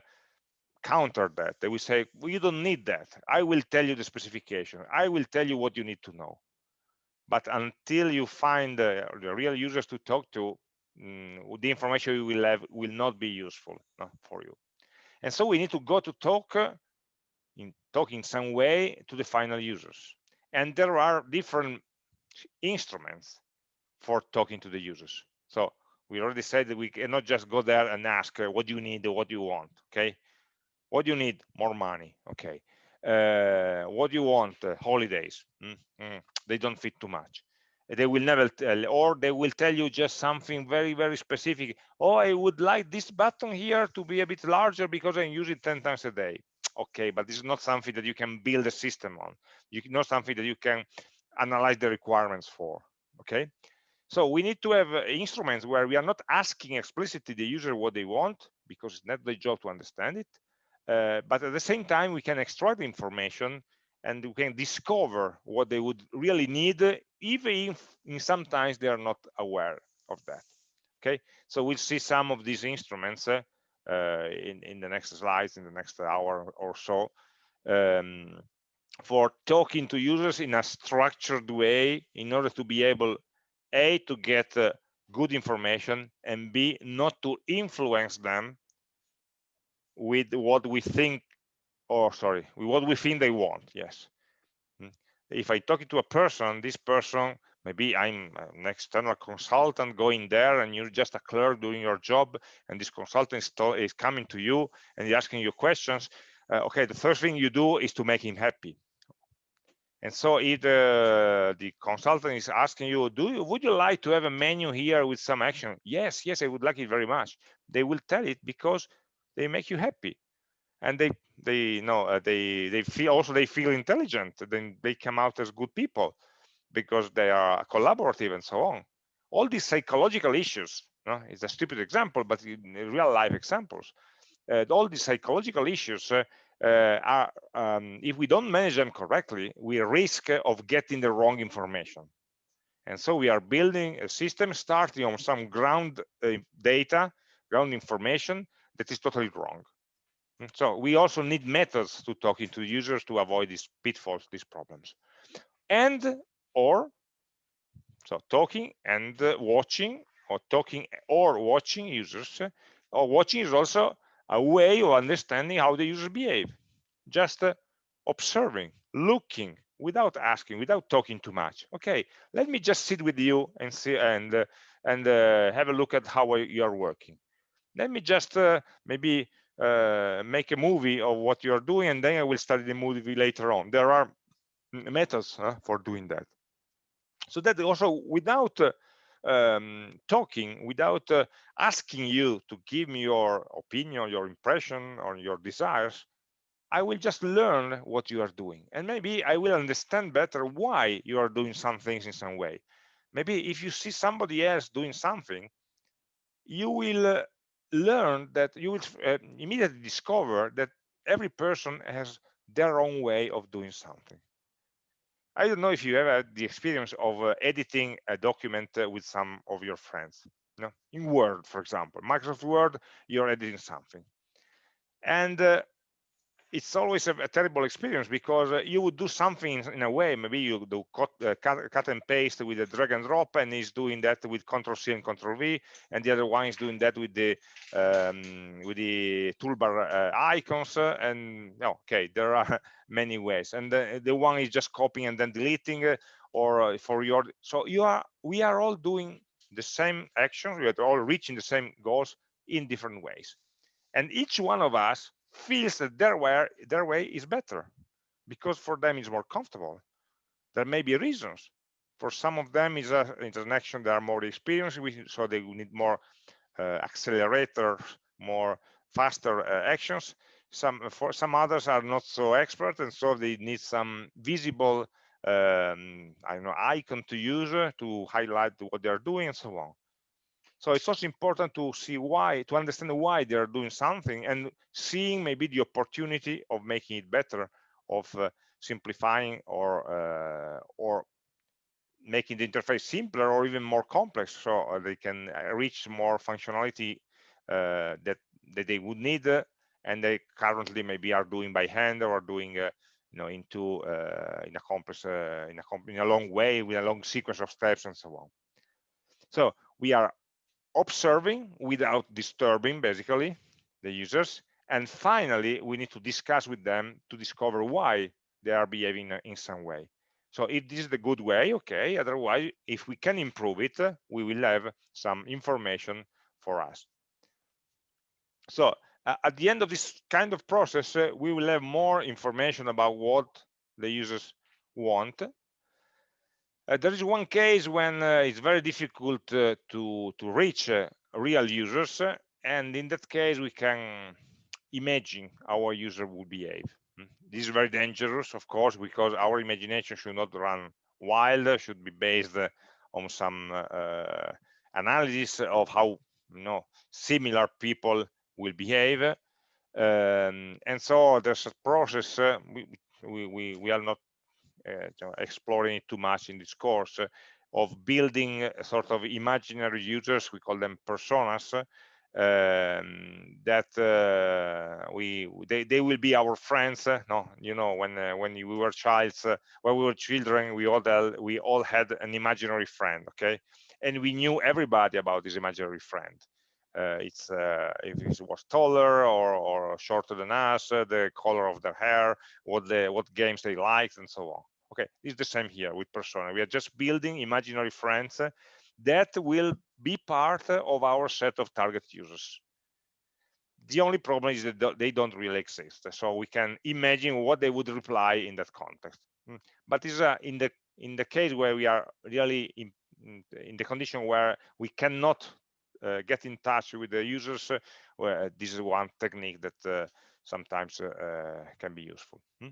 counter that. They will say well, you don't need that. I will tell you the specification. I will tell you what you need to know. But until you find the, the real users to talk to mm, the information you will have will not be useful no, for you. And so we need to go to talk uh, in talk in some way to the final users. And there are different instruments for talking to the users so we already said that we cannot just go there and ask uh, what do you need what do you want okay? What do you need? More money okay. Uh, what do you want? Uh, holidays mm -hmm. they don't fit too much. They will never tell or they will tell you just something very very specific. Oh i would like this button here to be a bit larger because i use it 10 times a day. Okay but this is not something that you can build a system on. You not something that you can analyze the requirements for okay so we need to have uh, instruments where we are not asking explicitly the user what they want because it's not their job to understand it uh, but at the same time we can extract information and we can discover what they would really need even if in sometimes they are not aware of that. Okay? So we'll see some of these instruments uh, uh, in in the next slides in the next hour or so um, for talking to users in a structured way in order to be able a to get uh, good information and b not to influence them with what we think or sorry with what we think they want yes hmm. if i talk to a person this person maybe i'm an external consultant going there and you're just a clerk doing your job and this consultant is, is coming to you and he's asking you questions uh, okay the first thing you do is to make him happy and so if the, the consultant is asking you do you would you like to have a menu here with some action? Yes yes i would like it very much. They will tell it because they make you happy. And they they know uh, they they feel also they feel intelligent then they come out as good people because they are collaborative and so on. All these psychological issues know, it's a stupid example but in real life examples uh, all these psychological issues uh, uh, are um, if we don't manage them correctly we risk of getting the wrong information and so we are building a system starting on some ground uh, data ground information that is totally wrong Mm, so we also need methods to talking to users to avoid these pitfalls, these problems. And or so talking and uh, watching or talking or watching users uh, or watching is also a way of understanding how the users behave. Just uh, observing, looking without asking, without talking too much. Okay, let me just sit with you and see and uh, and uh, have a look at how you are working. Let me just uh, maybe uh, make a movie of what you're doing and then I will study the movie later on. There are methods uh, for doing that. So that also without uh, um, talking, without uh, asking you to give me your opinion, your impression or your desires, I will just learn what you are doing. And maybe I will understand better why you are doing some things in some way. Maybe if you see somebody else doing something, you will uh, learn that you will uh, immediately discover that every person has their own way of doing something. I don't know if you ever had the experience of uh, editing a document uh, with some of your friends. You know, in Word, for example, Microsoft Word, you're editing something. And uh, it's always a, a, terrible experience because uh, you would do something in a way maybe you do cut, uh, cut, cut, and paste with a drag and drop and he's doing that with control c and control v and the other one is doing that with the um, with the toolbar uh, icons uh, and okay there are [laughs] many ways. And the, the one is just copying and then deleting uh, or uh, for your so you are we are all doing the same actions. We are all reaching the same goals in different ways. And each one of us feels that their way, their way is better because for them it's more comfortable. There may be reasons. For some of them is a interaction they are more experienced with, so they need more uh, accelerators, more faster uh, actions. Some for some others are not so expert, and so they need some visible, um, I don't know, icon to use to highlight what they are doing and so on. So it's also important to see why, to understand why they're doing something and seeing maybe the opportunity of making it better, of uh, simplifying or uh, or making the interface simpler or even more complex so uh, they can uh, reach more functionality uh, that that they would need uh, and they currently maybe are doing by hand or doing uh, you know into uh, in a complex in a in a long way with a long sequence of steps and so on. So we are observing without disturbing basically the users. And finally we need to discuss with them to discover why they are behaving in some way. So if this is the good way okay otherwise if we can improve it we will have some information for us. So uh, at the end of this kind of process uh, we will have more information about what the users want there is one case when uh, it's very difficult uh, to to reach uh, real users and in that case we can imagine how a user will behave hmm. this is very dangerous of course because our imagination should not run wild should be based on some analysis of how you know similar people will behave um, and so there's a process uh, we, we we are not uh, exploring too much in this course uh, of building sort of imaginary users we call them personas um, that uh, we they, they will be our friends uh, no? You know when uh, when we were childs when we were children we all we all had an imaginary friend okay? And we knew everybody about this imaginary friend. Uh, it's uh, if it was taller or, or shorter than us, uh, the color of their hair, what the what games they liked, and so on. Okay, it's the same here with persona. We are just building imaginary friends that will be part of our set of target users. The only problem is that they don't really exist. So we can imagine what they would reply in that context. Hmm. But is uh, in the in the case where we are really in, in the condition where we cannot uh, get in touch with the users, uh, this is one technique that uh, sometimes uh, can be useful. Hmm?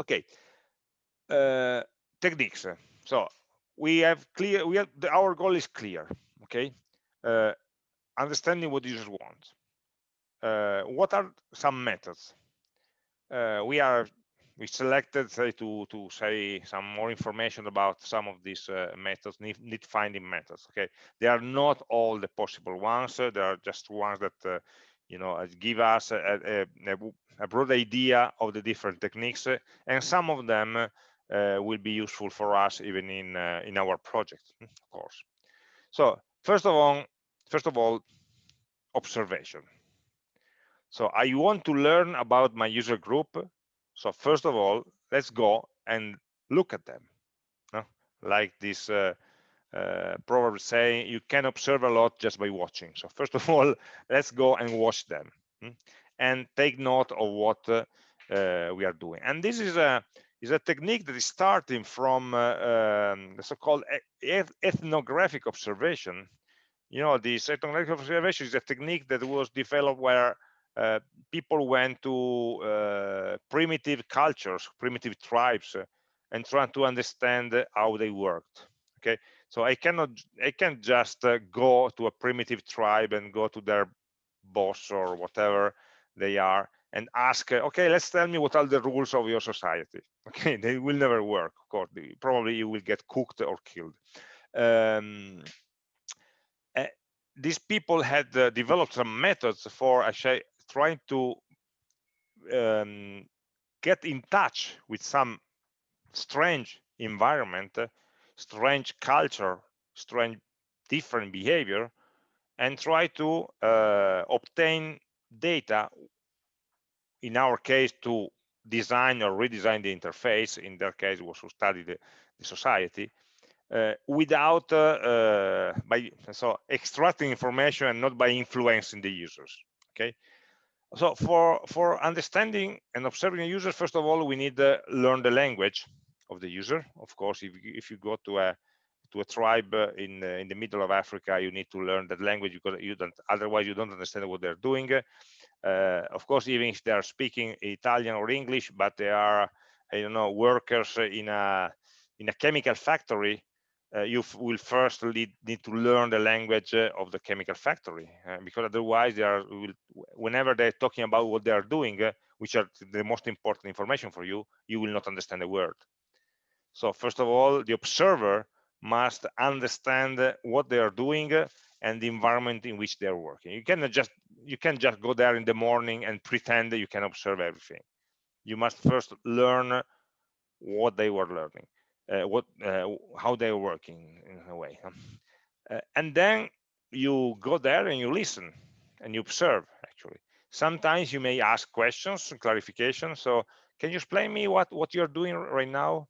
Okay, uh, techniques. So we have clear. We have the, our goal is clear. Okay, uh, understanding what users want. Uh, what are some methods? Uh, we are we selected say to to say some more information about some of these uh, methods need, need, finding methods okay they are not all the possible ones uh, there are just ones that uh, you know give us a, a, a, broad idea of the different techniques and some of them will be useful for us even in uh, in our project, [laughs] of course. So first of all, first of all, observation. So I want to learn about my user group. So first of all, let's go and look at them. Like this uh, uh, proverb saying, you can observe a lot just by watching. So first of all, [laughs] let's go and watch them hmm, and take note of what uh, uh, we are doing. And this is a is a technique that is starting from uh, um, the so-called ethnographic observation. You know, this ethnographic observation is a technique that was developed where uh, people went to uh, primitive cultures, primitive tribes, uh, and trying to understand how they worked. Okay, so I cannot, I can't just uh, go to a primitive tribe and go to their boss or whatever they are and ask, okay, let's tell me what are the rules of your society. Okay, [laughs] they will never work, of course. Probably you will get cooked or killed. Um, uh, these people had uh, developed some methods for actually trying to um, get in touch with some strange environment, uh, strange culture, strange different behavior, and try to uh, obtain data in our case to design or redesign the interface in their case was to study the, the society uh, without uh, uh, by so extracting information and not by influencing the users okay? So for for understanding and observing a user first of all we need to learn the language of the user. Of course if, if you go to a to a tribe in in the middle of africa you need to learn that language because you don't otherwise you don't understand what they're doing. uh, of course, even if they are speaking Italian or English, but they are, I don't know, workers in a in a chemical factory, uh, you will first lead, need to learn the language uh, of the chemical factory uh, because otherwise they are will, whenever they're talking about what they are doing uh, which are the most important information for you you will not understand a word. So first of all the observer must understand what they are doing and the environment in which they are working. You cannot just you can just go there in the morning and pretend that you can observe everything. You must first learn what they were learning uh, what uh, how they're working in a way. [laughs] Uh, and then you go there and you listen and you observe actually. Sometimes you may ask questions clarification. So can you explain me what what you're doing right now?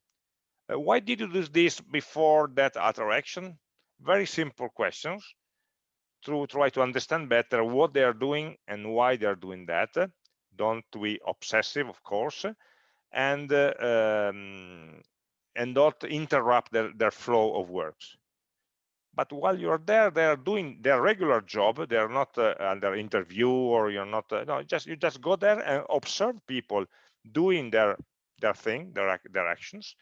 Uh, why did you do this before that other action very simple questions to try to understand better what they are doing and why they are doing that don't be obsessive of course and um, and not interrupt their, their flow of works. But while you're there, they're doing their regular job. They're not uh, under interview or you're not, uh, no, just you just go there and observe people doing their their thing, their, their actions.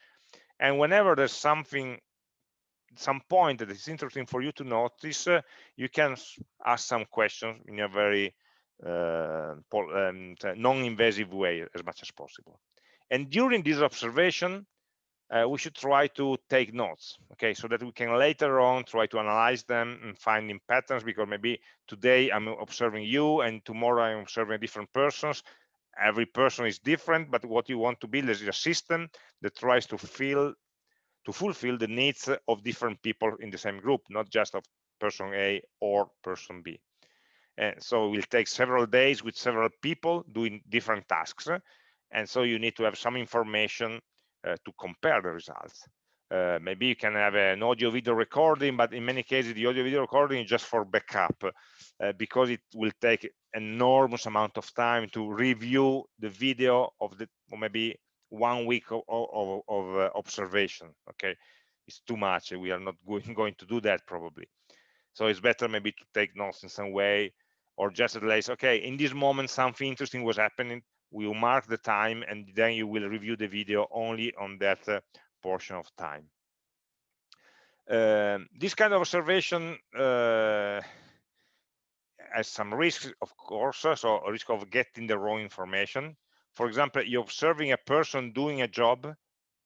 And whenever there's something, some point that is interesting for you to notice, uh, you can ask some questions in a very uh, um, non-invasive way as much as possible. And during this observation, uh, we should try to take notes okay so that we can later on try to analyze them and finding patterns because maybe today i'm observing you and tomorrow i'm observing different persons every person is different but what you want to build is a system that tries to fill to fulfill the needs of different people in the same group not just of person a or person b and so it will take several days with several people doing different tasks and so you need to have some information uh, to compare the results. Uh, maybe you can have an audio video recording, but in many cases, the audio video recording is just for backup uh, because it will take enormous amount of time to review the video of the or maybe one week of, of, of uh, observation. Okay, it's too much. We are not [laughs] going, to do that probably. So it's better maybe to take notes in some way or just at least, okay, in this moment, something interesting was happening We will mark the time and then you will review the video only on that uh, portion of time. Um, this kind of observation uh, has some risks, of course, uh, so a risk of getting the wrong information. For example, you're observing a person doing a job,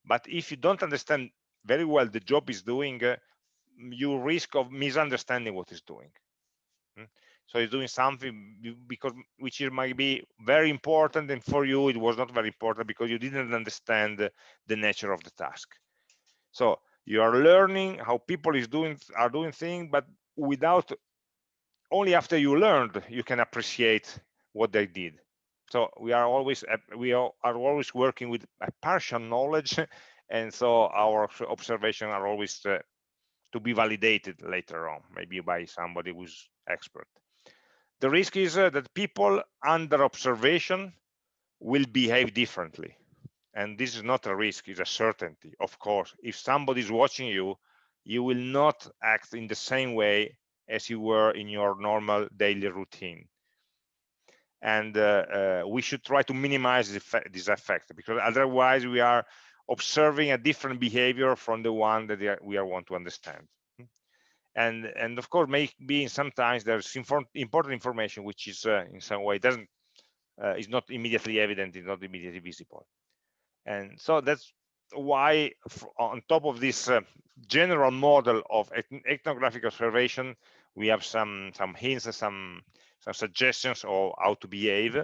but if you don't understand very well the job is doing, uh, you risk of misunderstanding what he's doing. Hmm? so he's doing something because which might be very important and for you it was not very important because you didn't understand the, the nature of the task so you are learning how people is doing are doing things but without only after you learned you can appreciate what they did so we are always we are, always working with a partial knowledge [laughs] and so our observations are always uh, to be validated later on maybe by somebody who's expert. The risk is uh, that people under observation will behave differently and this is not a risk it's a certainty. Of course if somebody is watching you you will not act in the same way as you were in your normal daily routine and uh, uh, we should try to minimize this effect because otherwise we are observing a different behavior from the one that we are want to understand. And and of course maybe sometimes there's important information which is uh, in some way doesn't uh, is not immediately evident is not immediately visible. And so that's why on top of this uh, general model of ethnographic observation we have some some hints some some suggestions of how to behave.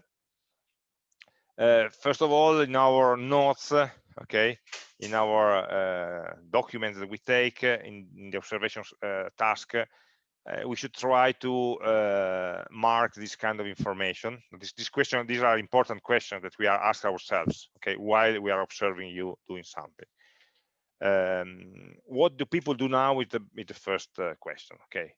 Uh, first of all in our notes okay in our uh, documents that we take uh, in, in, the observation uh, task uh, we should try to uh, mark this kind of information. This, this question these are important questions that we are asked ourselves okay while we are observing you doing something. Um, what do people do now with the with the first uh, question okay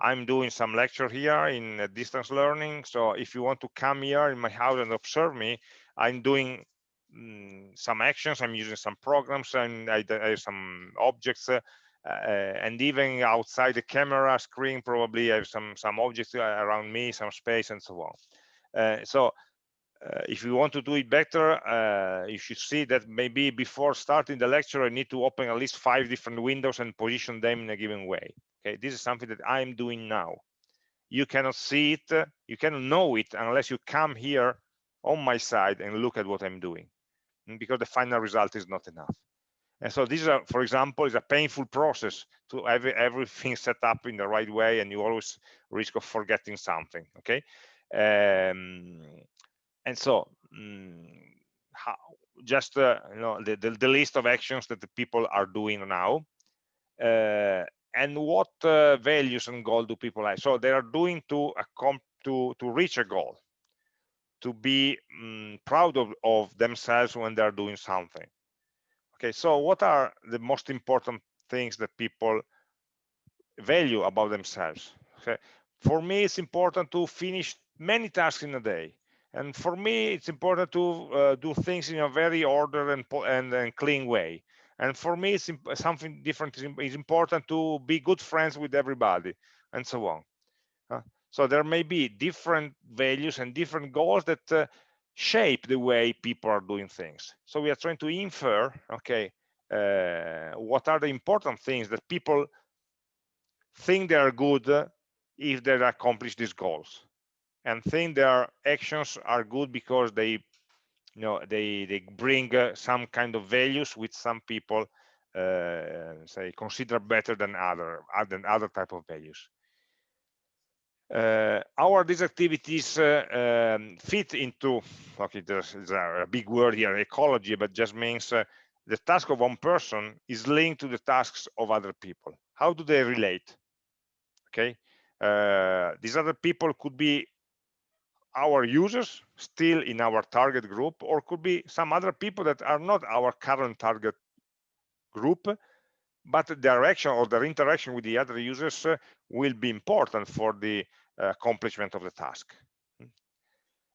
I'm doing some lecture here in distance learning. So if you want to come here in my house and observe me, I'm doing Mm, some actions i'm using some programs and i, I have some objects uh, uh, and even outside the camera screen probably I have some some objects uh, around me some space and so on uh, so uh, if you want to do it better, uh, you should see that maybe before starting the lecture, I need to open at least five different windows and position them in a given way. Okay, this is something that I'm doing now. You cannot see it, you cannot know it unless you come here on my side and look at what I'm doing, mm, because the final result is not enough. And so this is, a, for example, is a painful process to have everything [laughs] set up in the right way, and you always risk of forgetting something. Okay, um, and so mm, how, just uh, you know the, the, the list of actions that the people are doing now uh, and what uh, values and goal do people have? So they are doing to to to reach a goal to be um, proud of, of themselves when they're doing something. Okay so what are the most important things that people value about themselves? Okay for me it's important to finish many tasks in a day and for me it's important to uh, do things in a very ordered and, and, and clean way. And for me it's something different is important to be good friends with everybody and so on. Uh, so there may be different values and different goals that uh, shape the way people are doing things. So we are trying to infer okay uh, what are the important things that people think they are good if they accomplish these goals and think their actions are good because they you know they they bring uh, some kind of values which some people uh, say consider better than other than other type of values. Uh, our these activities uh, um, fit into okay there's, there's, a big word here ecology but just means uh, the task of one person is linked to the tasks of other people. How do they relate? Okay uh, these other people could be our users still in our target group or could be some other people that are not our current target group but the direction or their interaction with the other users uh, will be important for the uh, accomplishment of the task.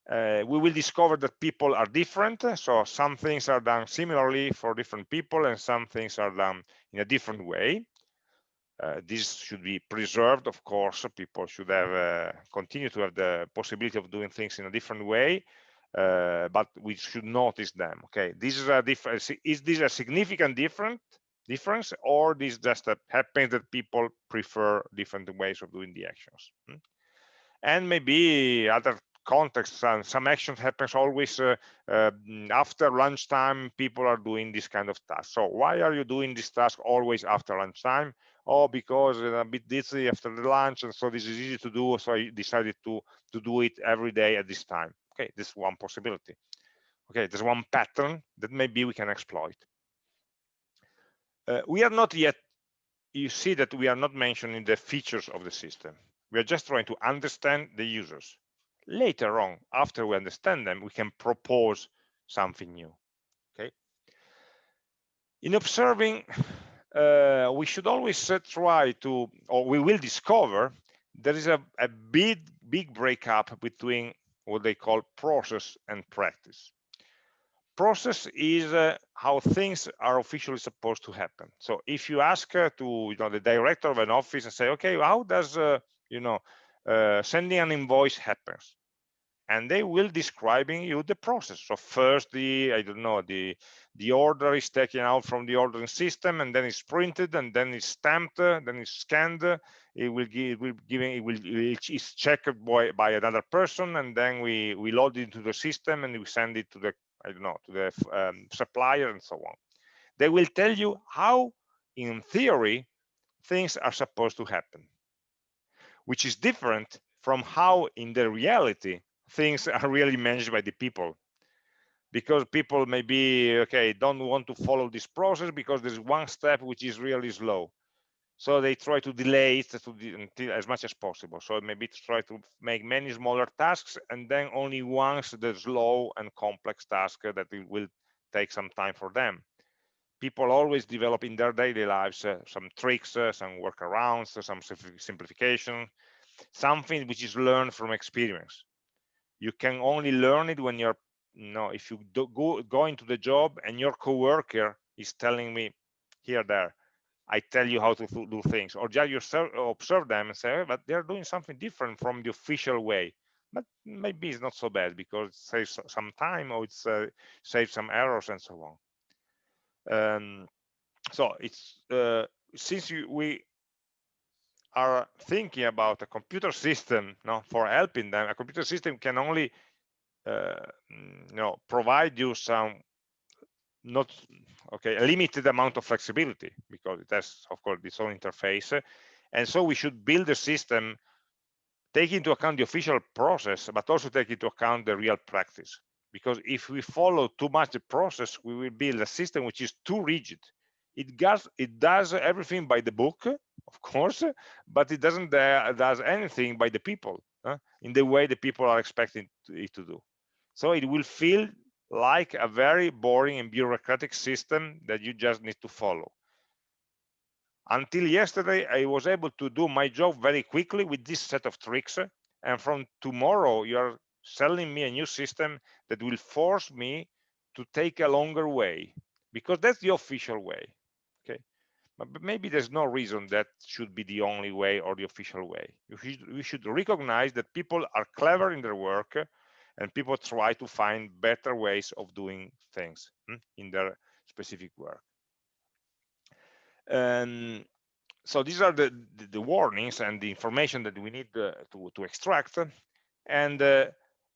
Uh, we will discover that people are different so some things are done similarly for different people and some things are done in a different way uh, this should be preserved, of course. People should have uh, continue to have the possibility of doing things in a different way, uh, but we should notice them. Okay, this is a difference. Is this a significant different difference, or this just happens that people prefer different ways of doing the actions? Hmm? And maybe other contexts and some action happens always uh, uh, after lunchtime people are doing this kind of task so why are you doing this task always after lunchtime oh because i'm a bit dizzy after the lunch and so this is easy to do so i decided to to do it every day at this time. Okay this is one possibility. Okay there's one pattern that maybe we can exploit. Uh, we are not yet you see that we are not mentioning the features of the system. We are just trying to understand the users. Later on after we understand them we can propose something new. Okay? In observing uh, we should always uh, try to, or we will discover, there is a, a big, big breakup between what they call process and practice. Process is uh, how things are officially supposed to happen. So if you ask uh, to, you know, the director of an office and say, okay, how does, uh, you know, uh, sending an invoice happens? And they will describing you the process. So first the i don't know the the order is taken out from the ordering system and then it's printed and then it's stamped then it's scanned. It will give it will giving it will it's checked by, by another person and then we we load it into the system and we send it to the i don't know to the um, supplier and so on. They will tell you how in theory things are supposed to happen which is different from how in the reality things [laughs] are really managed by the people. Because people maybe okay don't want to follow this process because there's one step which is really slow. So they try to delay it to the, as much as possible. So maybe try to make many smaller tasks and then only once the slow and complex task that will take some time for them. People always develop in their daily lives uh, some tricks uh, some workarounds some simplification something which is learned from experience you can only learn it when you're you know if you do, go go into the job and your coworker is telling me here there i tell you how to do things or just yourself observe them and say but they're doing something different from the official way. But maybe it's not so bad because it saves some time or it's uh, saves some errors and so on. Um, so it's uh, since you, we are thinking about a computer system no, for helping them a computer system can only uh, you know provide you some not okay a limited amount of flexibility because it has of course its own interface. And so we should build a system take into account the official process but also take into account the real practice. Because if we follow too much the process we will build a system which is too rigid it does it does everything by the book of course but it doesn't uh, does anything by the people uh, in the way the people are expecting it to do. So it will feel like a very boring and bureaucratic system that you just need to follow. Until yesterday i was able to do my job very quickly with this set of tricks and from tomorrow you're selling me a new system that will force me to take a longer way because that's the official way but maybe there's no reason that should be the only way or the official way. We should recognize that people are clever in their work and people try to find better ways of doing things hmm, in their specific work. And so these are the, the, the warnings and the information that we need uh, to, to extract. And uh,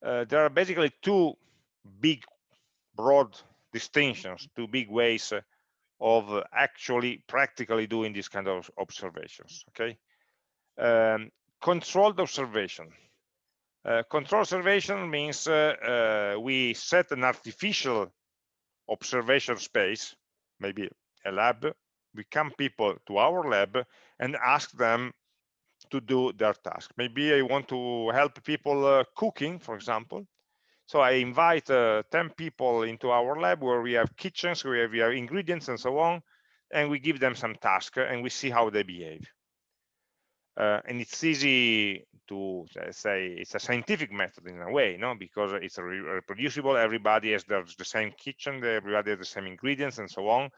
uh, there are basically two big broad distinctions two big ways uh, of actually practically doing these kind of observations okay? Um, controlled observation. Uh, control observation means uh, uh, we set an artificial observation space maybe a lab. We come people to our lab and ask them to do their task. Maybe i want to help people uh, cooking for example so I invite uh, 10 people into our lab where we have kitchens, where we have ingredients and so on, and we give them some task and we see how they behave. Uh, and it's easy to say it's a scientific method in a way, no? Because it's re reproducible. Everybody has the, the, same kitchen, everybody has the same ingredients and so on.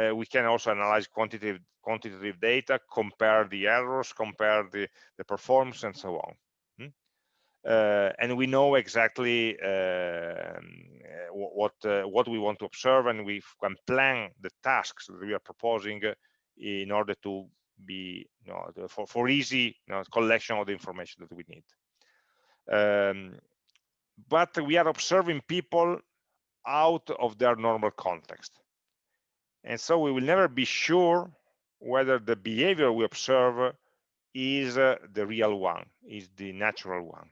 Uh, we can also analyze quantitative quantitative data, compare the errors, compare the the performance, and so on uh, and we know exactly uh, what uh, what we want to observe and we can plan the tasks that we are proposing in order to be you know, for, for easy you know, collection of the information that we need. Um, but we are observing people out of their normal context. And so we will never be sure whether the behavior we observe is uh, the real one is the natural one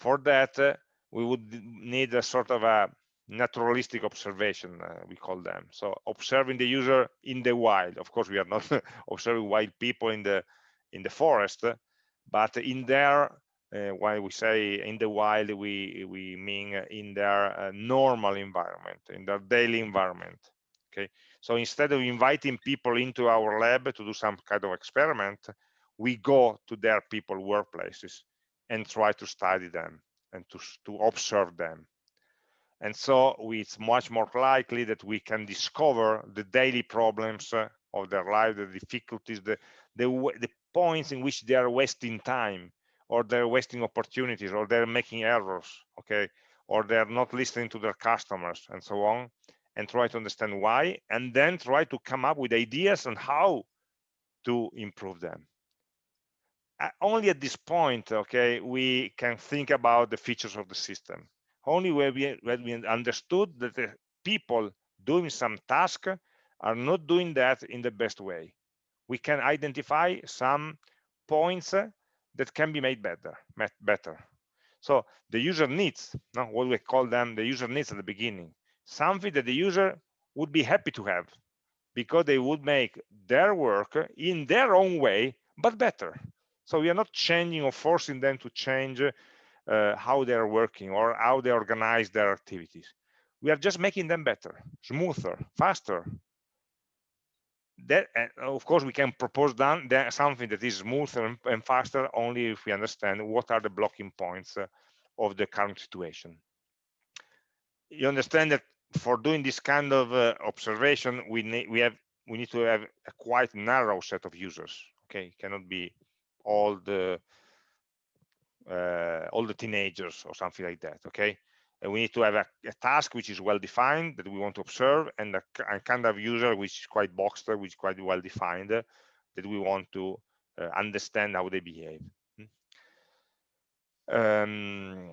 for that uh, we would need a sort of a naturalistic observation uh, we call them. So observing the user in the wild. Of course we are not [laughs] observing wild people in the in the forest but in their uh, when we say in the wild we we mean in their uh, normal environment in their daily environment okay? So instead of inviting people into our lab to do some kind of experiment we go to their people workplaces and try to study them and to, to observe them. And so it's much more likely that we can discover the daily problems uh, of their life, the difficulties, the, the, the points in which they are wasting time or they're wasting opportunities or they're making errors, okay? Or they're not listening to their customers and so on and try to understand why and then try to come up with ideas on how to improve them only at this point, okay, we can think about the features of the system. Only when we, when we understood that the people doing some task are not doing that in the best way. We can identify some points that can be made better, better. So the user needs, no, what we call them, the user needs at the beginning, something that the user would be happy to have because they would make their work in their own way, but better. So we are not changing or forcing them to change uh, how they are working or how they organize their activities. We are just making them better, smoother, faster. That, of course, we can propose something that is smoother and, and, faster only if we understand what are the blocking points uh, of the current situation. You understand that for doing this kind of uh, observation, we need we have we need to have a quite narrow set of users. Okay, it cannot be all the uh, all the teenagers or something like that okay? And we need to have a, a task which is well defined that we want to observe and a, a, kind of user which is quite boxed which is quite well defined uh, that we want to uh, understand how they behave. Hmm. um,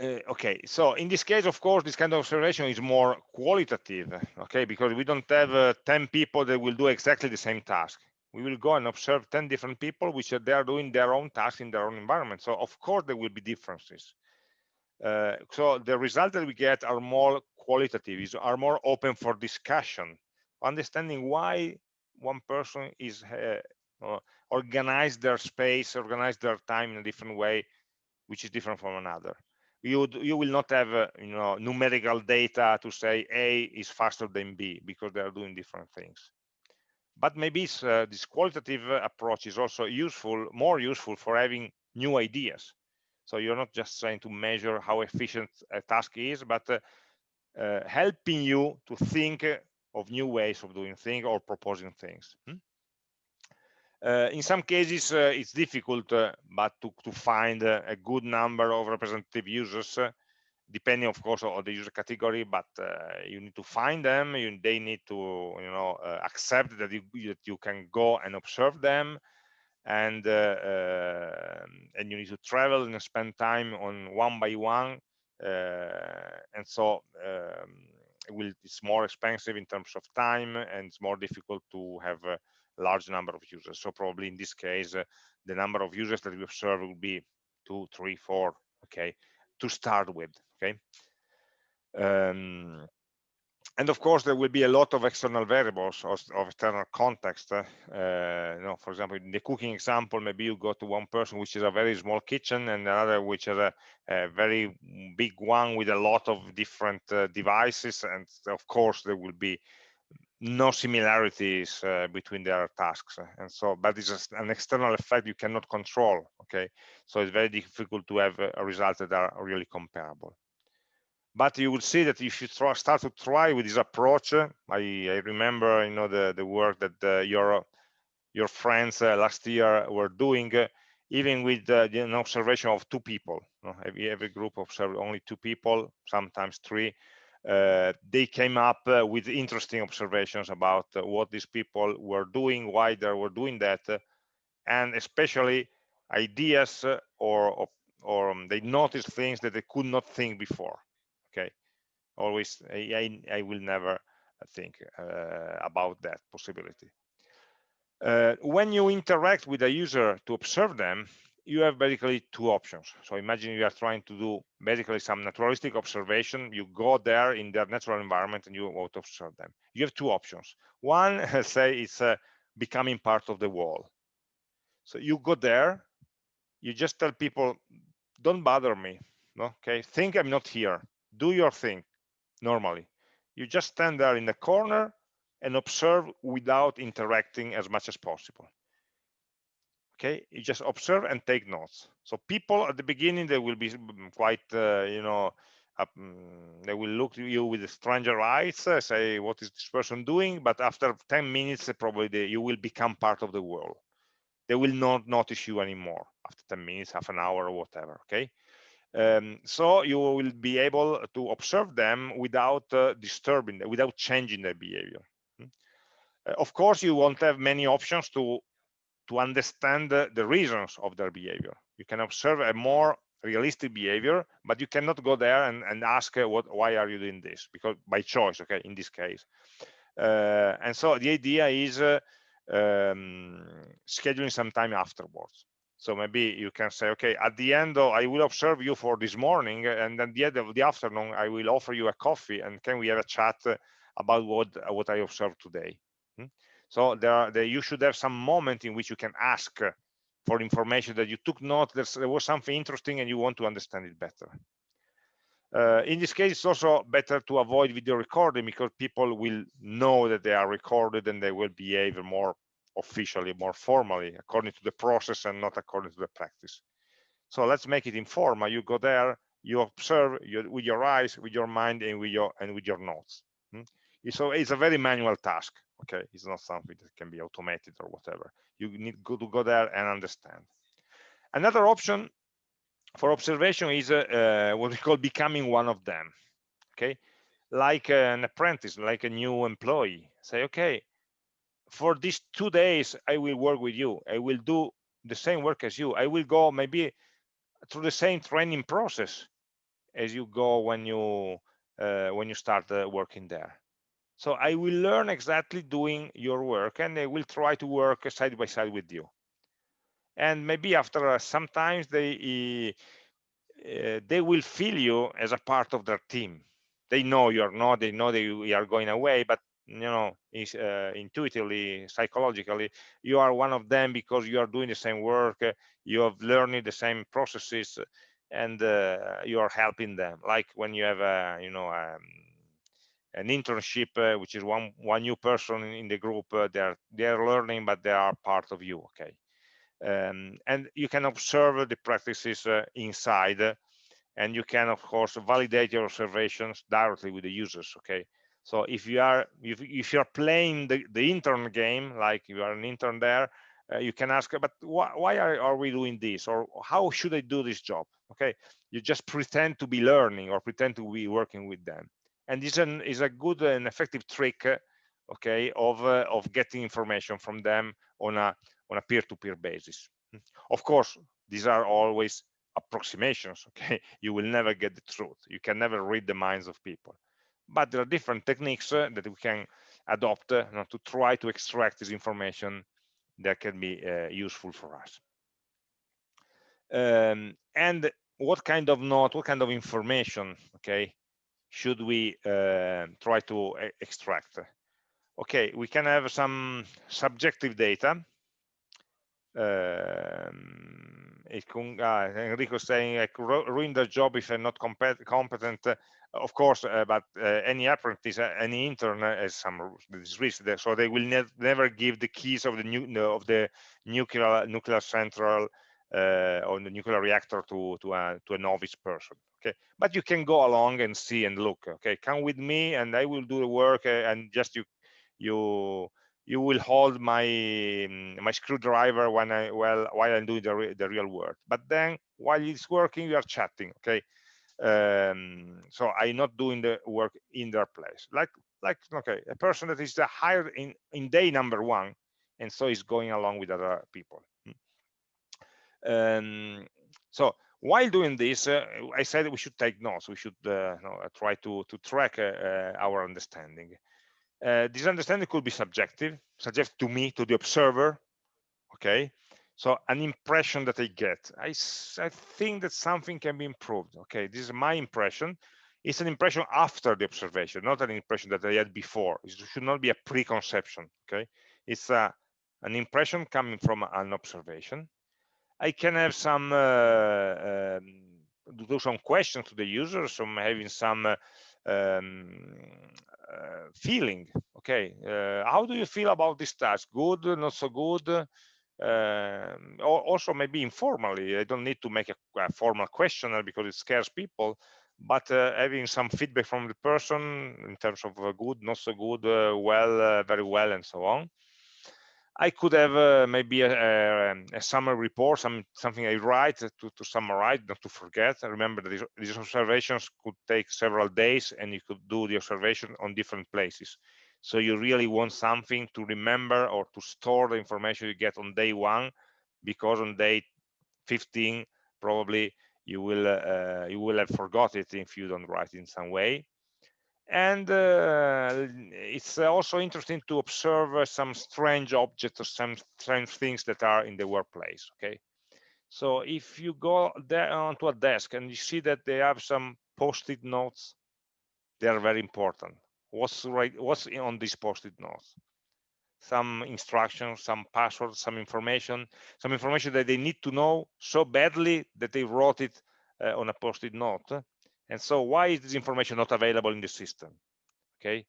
uh, okay so in this case of course this kind of observation is more qualitative okay? Because we don't have uh, 10 people that will do exactly the same task we will go and observe 10 different people which are they are doing their own tasks in their own environment. So of course there will be differences. Uh, so the results that we get are more qualitative is are more open for discussion understanding why one person is uh, uh, organize their space organize their time in a different way which is different from another. You you will not have uh, you know numerical data to say a is faster than b because they are doing different things but maybe uh, this qualitative approach is also useful more useful for having new ideas so you're not just trying to measure how efficient a task is but uh, uh, helping you to think of new ways of doing things or proposing things hmm? Uh, in some cases, uh, it's difficult, uh, but to, to find a good number of representative users, depending, of course, on the user category. But you need to find them. You, they need to, you know, accept that you, that you can go and observe them, and um, and you need to travel and spend time on one by one. and so um, it will, it's more expensive in terms of time, and it's more difficult to have a large number of users. So probably in this case, uh, the number of users that we observe will be two, three, four, okay, to start with, okay. Um, and of course, there will be a lot of external variables of, external context. Uh, uh, you know, for example, in the cooking example, maybe you go to one person which is a very small kitchen and another which is a, a very big one with a lot of different uh, devices. And of course, there will be no similarities uh, between their tasks and so but it's just an external effect you cannot control okay? So it's very difficult to have a result that are really comparable. But you will see that if you try, start to try with this approach I, I remember you know the the work that uh, your your friends uh, last year were doing uh, even with uh, an observation of two people you know, every, every group observed only two people sometimes three uh, they came up uh, with interesting observations about uh, what these people were doing, why they were doing that, and especially ideas or or um, they noticed things that they could not think before. Okay, always I, I will never think uh, about that possibility. Uh, when you interact with a user to observe them, you have basically two options. So imagine you are trying to do basically some naturalistic observation. You go there in their natural environment and you want to observe them. You have two options. One, [laughs] say, is uh, becoming part of the wall. So you go there, you just tell people, don't bother me. Okay, think I'm not here. Do your thing normally. You just stand there in the corner and observe without interacting as much as possible okay? You just observe and take notes. So people at the beginning they will be mm, quite uh, you know mm, they will look at you with stranger eyes uh, say what is this person doing? But after 10 minutes probably they, you will become part of the world. They will not notice you anymore after 10 minutes half an hour or whatever okay? Um, so you will be able to observe them without uh, disturbing them, without changing their behavior. Hmm? uh, of course you won't have many options to to understand the, reasons of their behavior. You can observe a more realistic behavior, but you cannot go there and, and ask uh, what why are you doing this because by choice, okay, in this case. Uh, and so the idea is uh, um, scheduling some time afterwards. So maybe you can say, okay, at the end, I will observe you for this morning, and at the end of the afternoon, I will offer you a coffee, and can we have a chat about what what I observed today? Hmm? So there, are, there, you should have some moment in which you can ask for information that you took note there was something interesting and you want to understand it better. Uh, in this case, it's also better to avoid video recording because people will know that they are recorded and they will behave more officially, more formally, according to the process and not according to the practice. So let's make it informal. You go there, you observe you, with your eyes, with your mind, and with your and with your notes. Hmm? So it's a very manual task okay it's not something that can be automated or whatever you need to go there and understand Another option for observation is uh, what we call becoming one of them. Okay, like an apprentice, like a new employee. Say, okay, for these two days, I will work with you. I will do the same work as you. I will go maybe through the same training process as you go when you uh, when you start uh, working there. So I will learn exactly doing your work, and I will try to work side by side with you. And maybe after uh, sometimes they uh, they will feel you as a part of their team. They know you're not. They know that you are going away, but you know is uh, intuitively psychologically you are one of them because you are doing the same work uh, you have learning the same processes and uh, you are helping them like when you have a you know um, an internship uh, which is one one new person in the group uh, they're they're learning but they are part of you okay um, and you can observe the practices uh, inside and you can of course validate your observations directly with the users okay so if you are if, if you're playing the, the intern game, like you are an intern there, uh, you can ask, but why, why are, are, we doing this? Or how should I do this job? Okay, you just pretend to be learning or pretend to be working with them. And this is a good and effective trick, okay, of, uh, of getting information from them on a on a peer-to-peer -peer basis. Of course, these are always approximations, [laughs] okay? You will never get the truth. You can never read the minds of people but there are different techniques uh, that we can adopt uh, to try to extract this information that can be uh, useful for us. Um, and what kind of note, what kind of information, okay, should we uh, try to extract? Okay, we can have some subjective data. Um, uh, Enrico saying I could ruin the job if I'm not competent of course, uh, but uh, any apprentice, uh, any intern has some risk, so they will ne never give the keys of the new of the nuclear nuclear central or the nuclear reactor to to a to a novice person. Okay, but you can go along and see and look. Okay, come with me, and I will do the work, and just you you you will hold my mm, my screwdriver when I well while I'm doing the, re the real work. But then while it's working, you are chatting. Okay, um, so i'm not doing the work in their place like like okay a person that is hired in in day number one and so is going along with other people um, so while doing this uh, i said we should take notes we should uh, know, try to to track uh, uh our understanding. Uh, this understanding could be subjective subjective to me to the observer okay? So an impression that i get. I, I think that something can be improved okay? This is my impression. It's an impression after the observation not an impression that i had before. It should not be a preconception okay? It's a an impression coming from an observation i can have some uh, um, do some questions to the user so I'm having some uh, um, uh, feeling okay? Uh, how do you feel about this task? Good not so good? Um, also maybe informally i don't need to make a, a, formal questionnaire because it scares people but uh, having some feedback from the person in terms of uh, good not so good well very well and so on i could have uh, maybe a, a, a, summary report some something i write to, to summarize not to forget remember that these, these observations could take several days and you could do the observation on different places so you really want something to remember or to store the information you get on day one, because on day 15, probably you will uh, you will have forgot it if you don't write in some way. And uh, it's also interesting to observe uh, some strange objects or some strange things that are in the workplace. Okay, so if you go there onto a desk and you see that they have some post-it notes, they are very important what's right what's on this post-it notes some instructions some passwords some information some information that they need to know so badly that they wrote it uh, on a post-it note and so why is this information not available in the system okay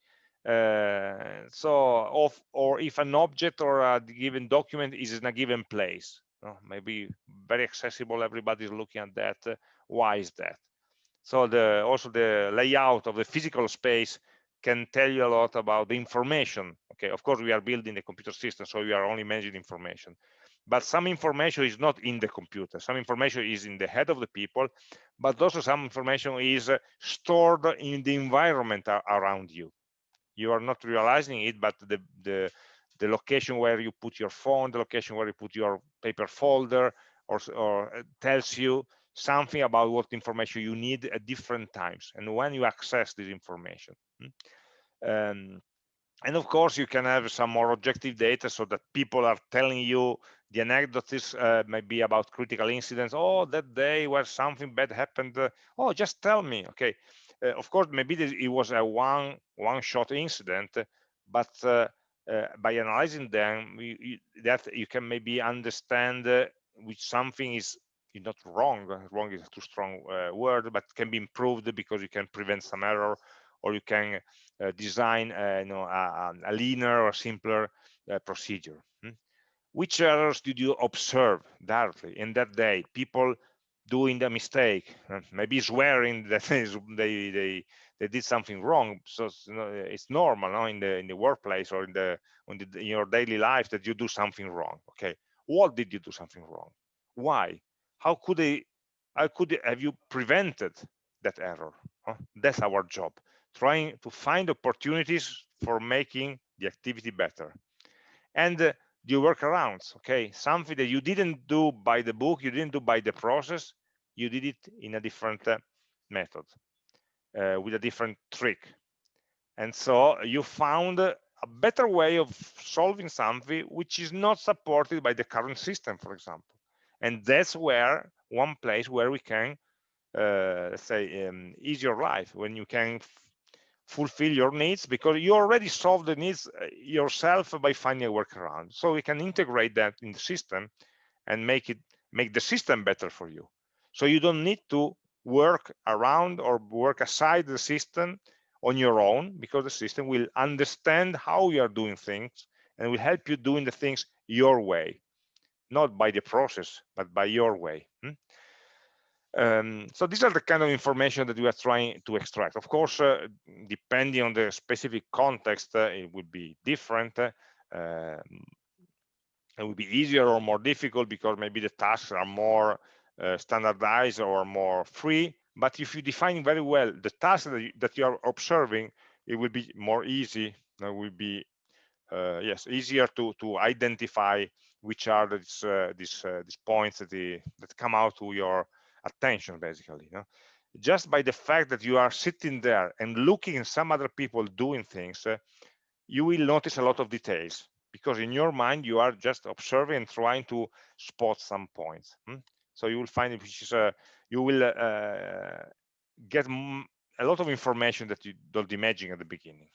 uh, so of or if an object or a given document is in a given place maybe very accessible everybody's looking at that uh, why is that so the also the layout of the physical space can tell you a lot about the information. Okay, of course, we are building the computer system, so we are only managing information. But some information is not in the computer. Some information is in the head of the people but also some information is uh, stored in the environment around you. You are not realizing it but the the the location where you put your phone the location where you put your paper folder or, or uh, tells you something about what information you need at different times and when you access this information. Hmm? um, and of course you can have some more objective data so that people are telling you the anecdotes uh, maybe about critical incidents oh that day where something bad happened uh, oh just tell me okay uh, of course maybe it was a one one shot incident but uh, uh, by analyzing them we, that you can maybe understand uh, which something is not wrong wrong is a too strong word but can be improved because you can prevent some error or you can design you know, a, a, leaner or simpler procedure. Hmm? Which errors did you observe directly in that day? People doing the mistake, uh, maybe swearing [laughs] that they they they did something wrong. So it's normal no? in the in the workplace or in the, the in your daily life that you do something wrong. Okay, what did you do something wrong? Why? How could they? How could have you prevented that error? Huh? That's our job trying to find opportunities for making the activity better and uh, the workarounds okay? Something that you didn't do by the book you didn't do by the process you did it in a different uh, method uh, with a different trick. And so you found a better way of solving something which is not supported by the current system for example. And that's where one place where we can uh, let's say um, ease your life when you can fulfill your needs because you already solve the needs uh, yourself by finding a workaround so we can integrate that in the system and make it make the system better for you so you don't need to work around or work aside the system on your own because the system will understand how you are doing things and will help you doing the things your way not by the process but by your way hmm? Um, so these are the kind of information that we are trying to extract. Of course, uh, depending on the specific context, uh, it would be different. Uh, it would be easier or more difficult because maybe the tasks are more uh, standardized or more free. But if you define very well the tasks that you, that you are observing, it will be more easy. It will be uh, yes easier to to identify which are these uh, these these points that, the, that come out to your attention basically you know? just by the fact that you are sitting there and looking at some other people doing things uh, you will notice a lot of details because in your mind you are just observing and trying to spot some points hmm? so you will find which is uh, you will uh, get a lot of information that you don't imagine at the beginning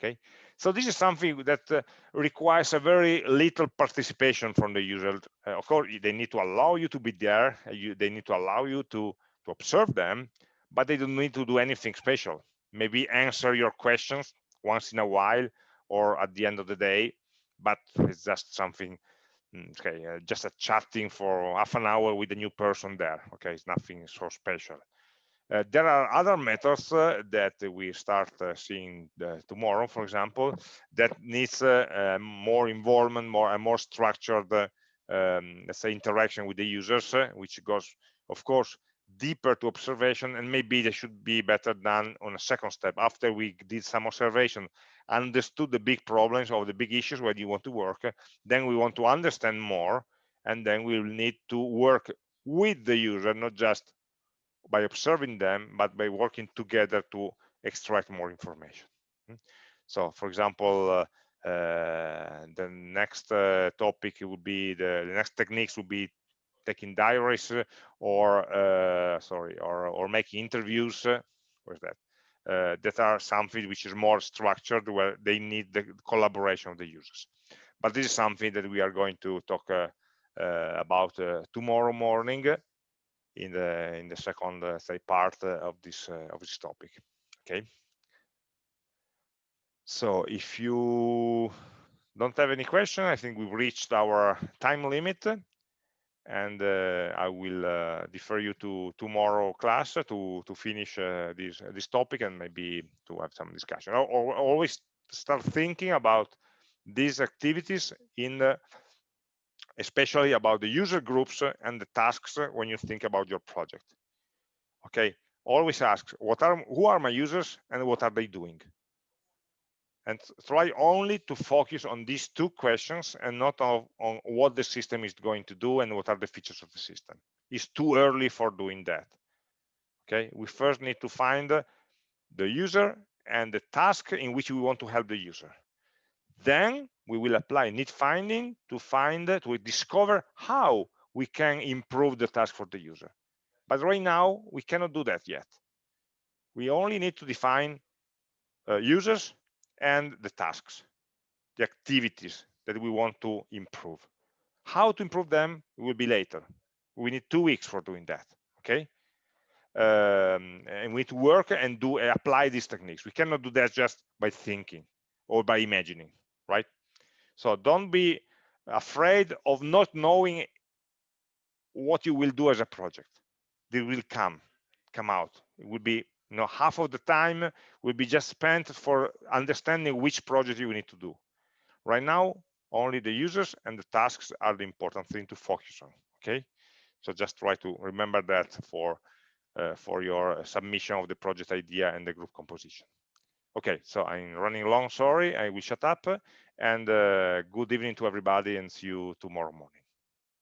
okay? So this is something that uh, requires a very little participation from the user. Uh, of course they need to allow you to be there uh, you, they need to allow you to to observe them but they don't need to do anything special. Maybe answer your questions once in a while or at the end of the day but it's just something mm, okay uh, just a chatting for half an hour with a new person there okay? It's nothing so special uh, there are other methods uh, that we start uh, seeing tomorrow, for example, that needs more involvement, more and more structured, um, let's say, interaction with the users, which goes, of course, deeper to observation and maybe they should be better done on a second step. After we did some observation understood the big problems or the big issues where you want to work then we want to understand more and then we will need to work with the user not just by observing them, but by working together to extract more information. Hmm? So, for example, uh, uh, the next uh, topic would be the, the, next techniques would be taking diaries or uh, sorry or or making interviews. where's that? Uh, that are something which is more structured where they need the collaboration of the users. But this is something that we are going to talk uh, about tomorrow morning in the in the second uh, say part uh, of this uh, of this topic okay? So if you don't have any question i think we've reached our time limit and uh, i will uh, defer you to tomorrow class to to finish uh, this this topic and maybe to have some discussion. Or, always start thinking about these activities in especially about the user groups uh, and the tasks uh, when you think about your project. Okay, always ask what are who are my users and what are they doing? And try only to focus on these two questions and not on, on, what the system is going to do and what are the features of the system. It's too early for doing that. Okay? We first need to find uh, the user and the task in which we want to help the user then we will apply need finding to find to discover how we can improve the task for the user but right now, we cannot do that yet. We only need to define uh, users and the tasks, the activities that we want to improve. How to improve them will be later. We need two weeks for doing that, okay? Um, and we need to work and do apply these techniques. We cannot do that just by thinking or by imagining, right? So don't be afraid of not knowing what you will do as a project. They will come come out. It will be you know half of the time will be just spent for understanding which project you need to do. Right now only the users and the tasks are the important thing to focus on okay? So just try to remember that for uh, for your submission of the project idea and the group composition okay so i'm running long sorry i will shut up and uh, good evening to everybody and see you tomorrow morning.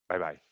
Bye bye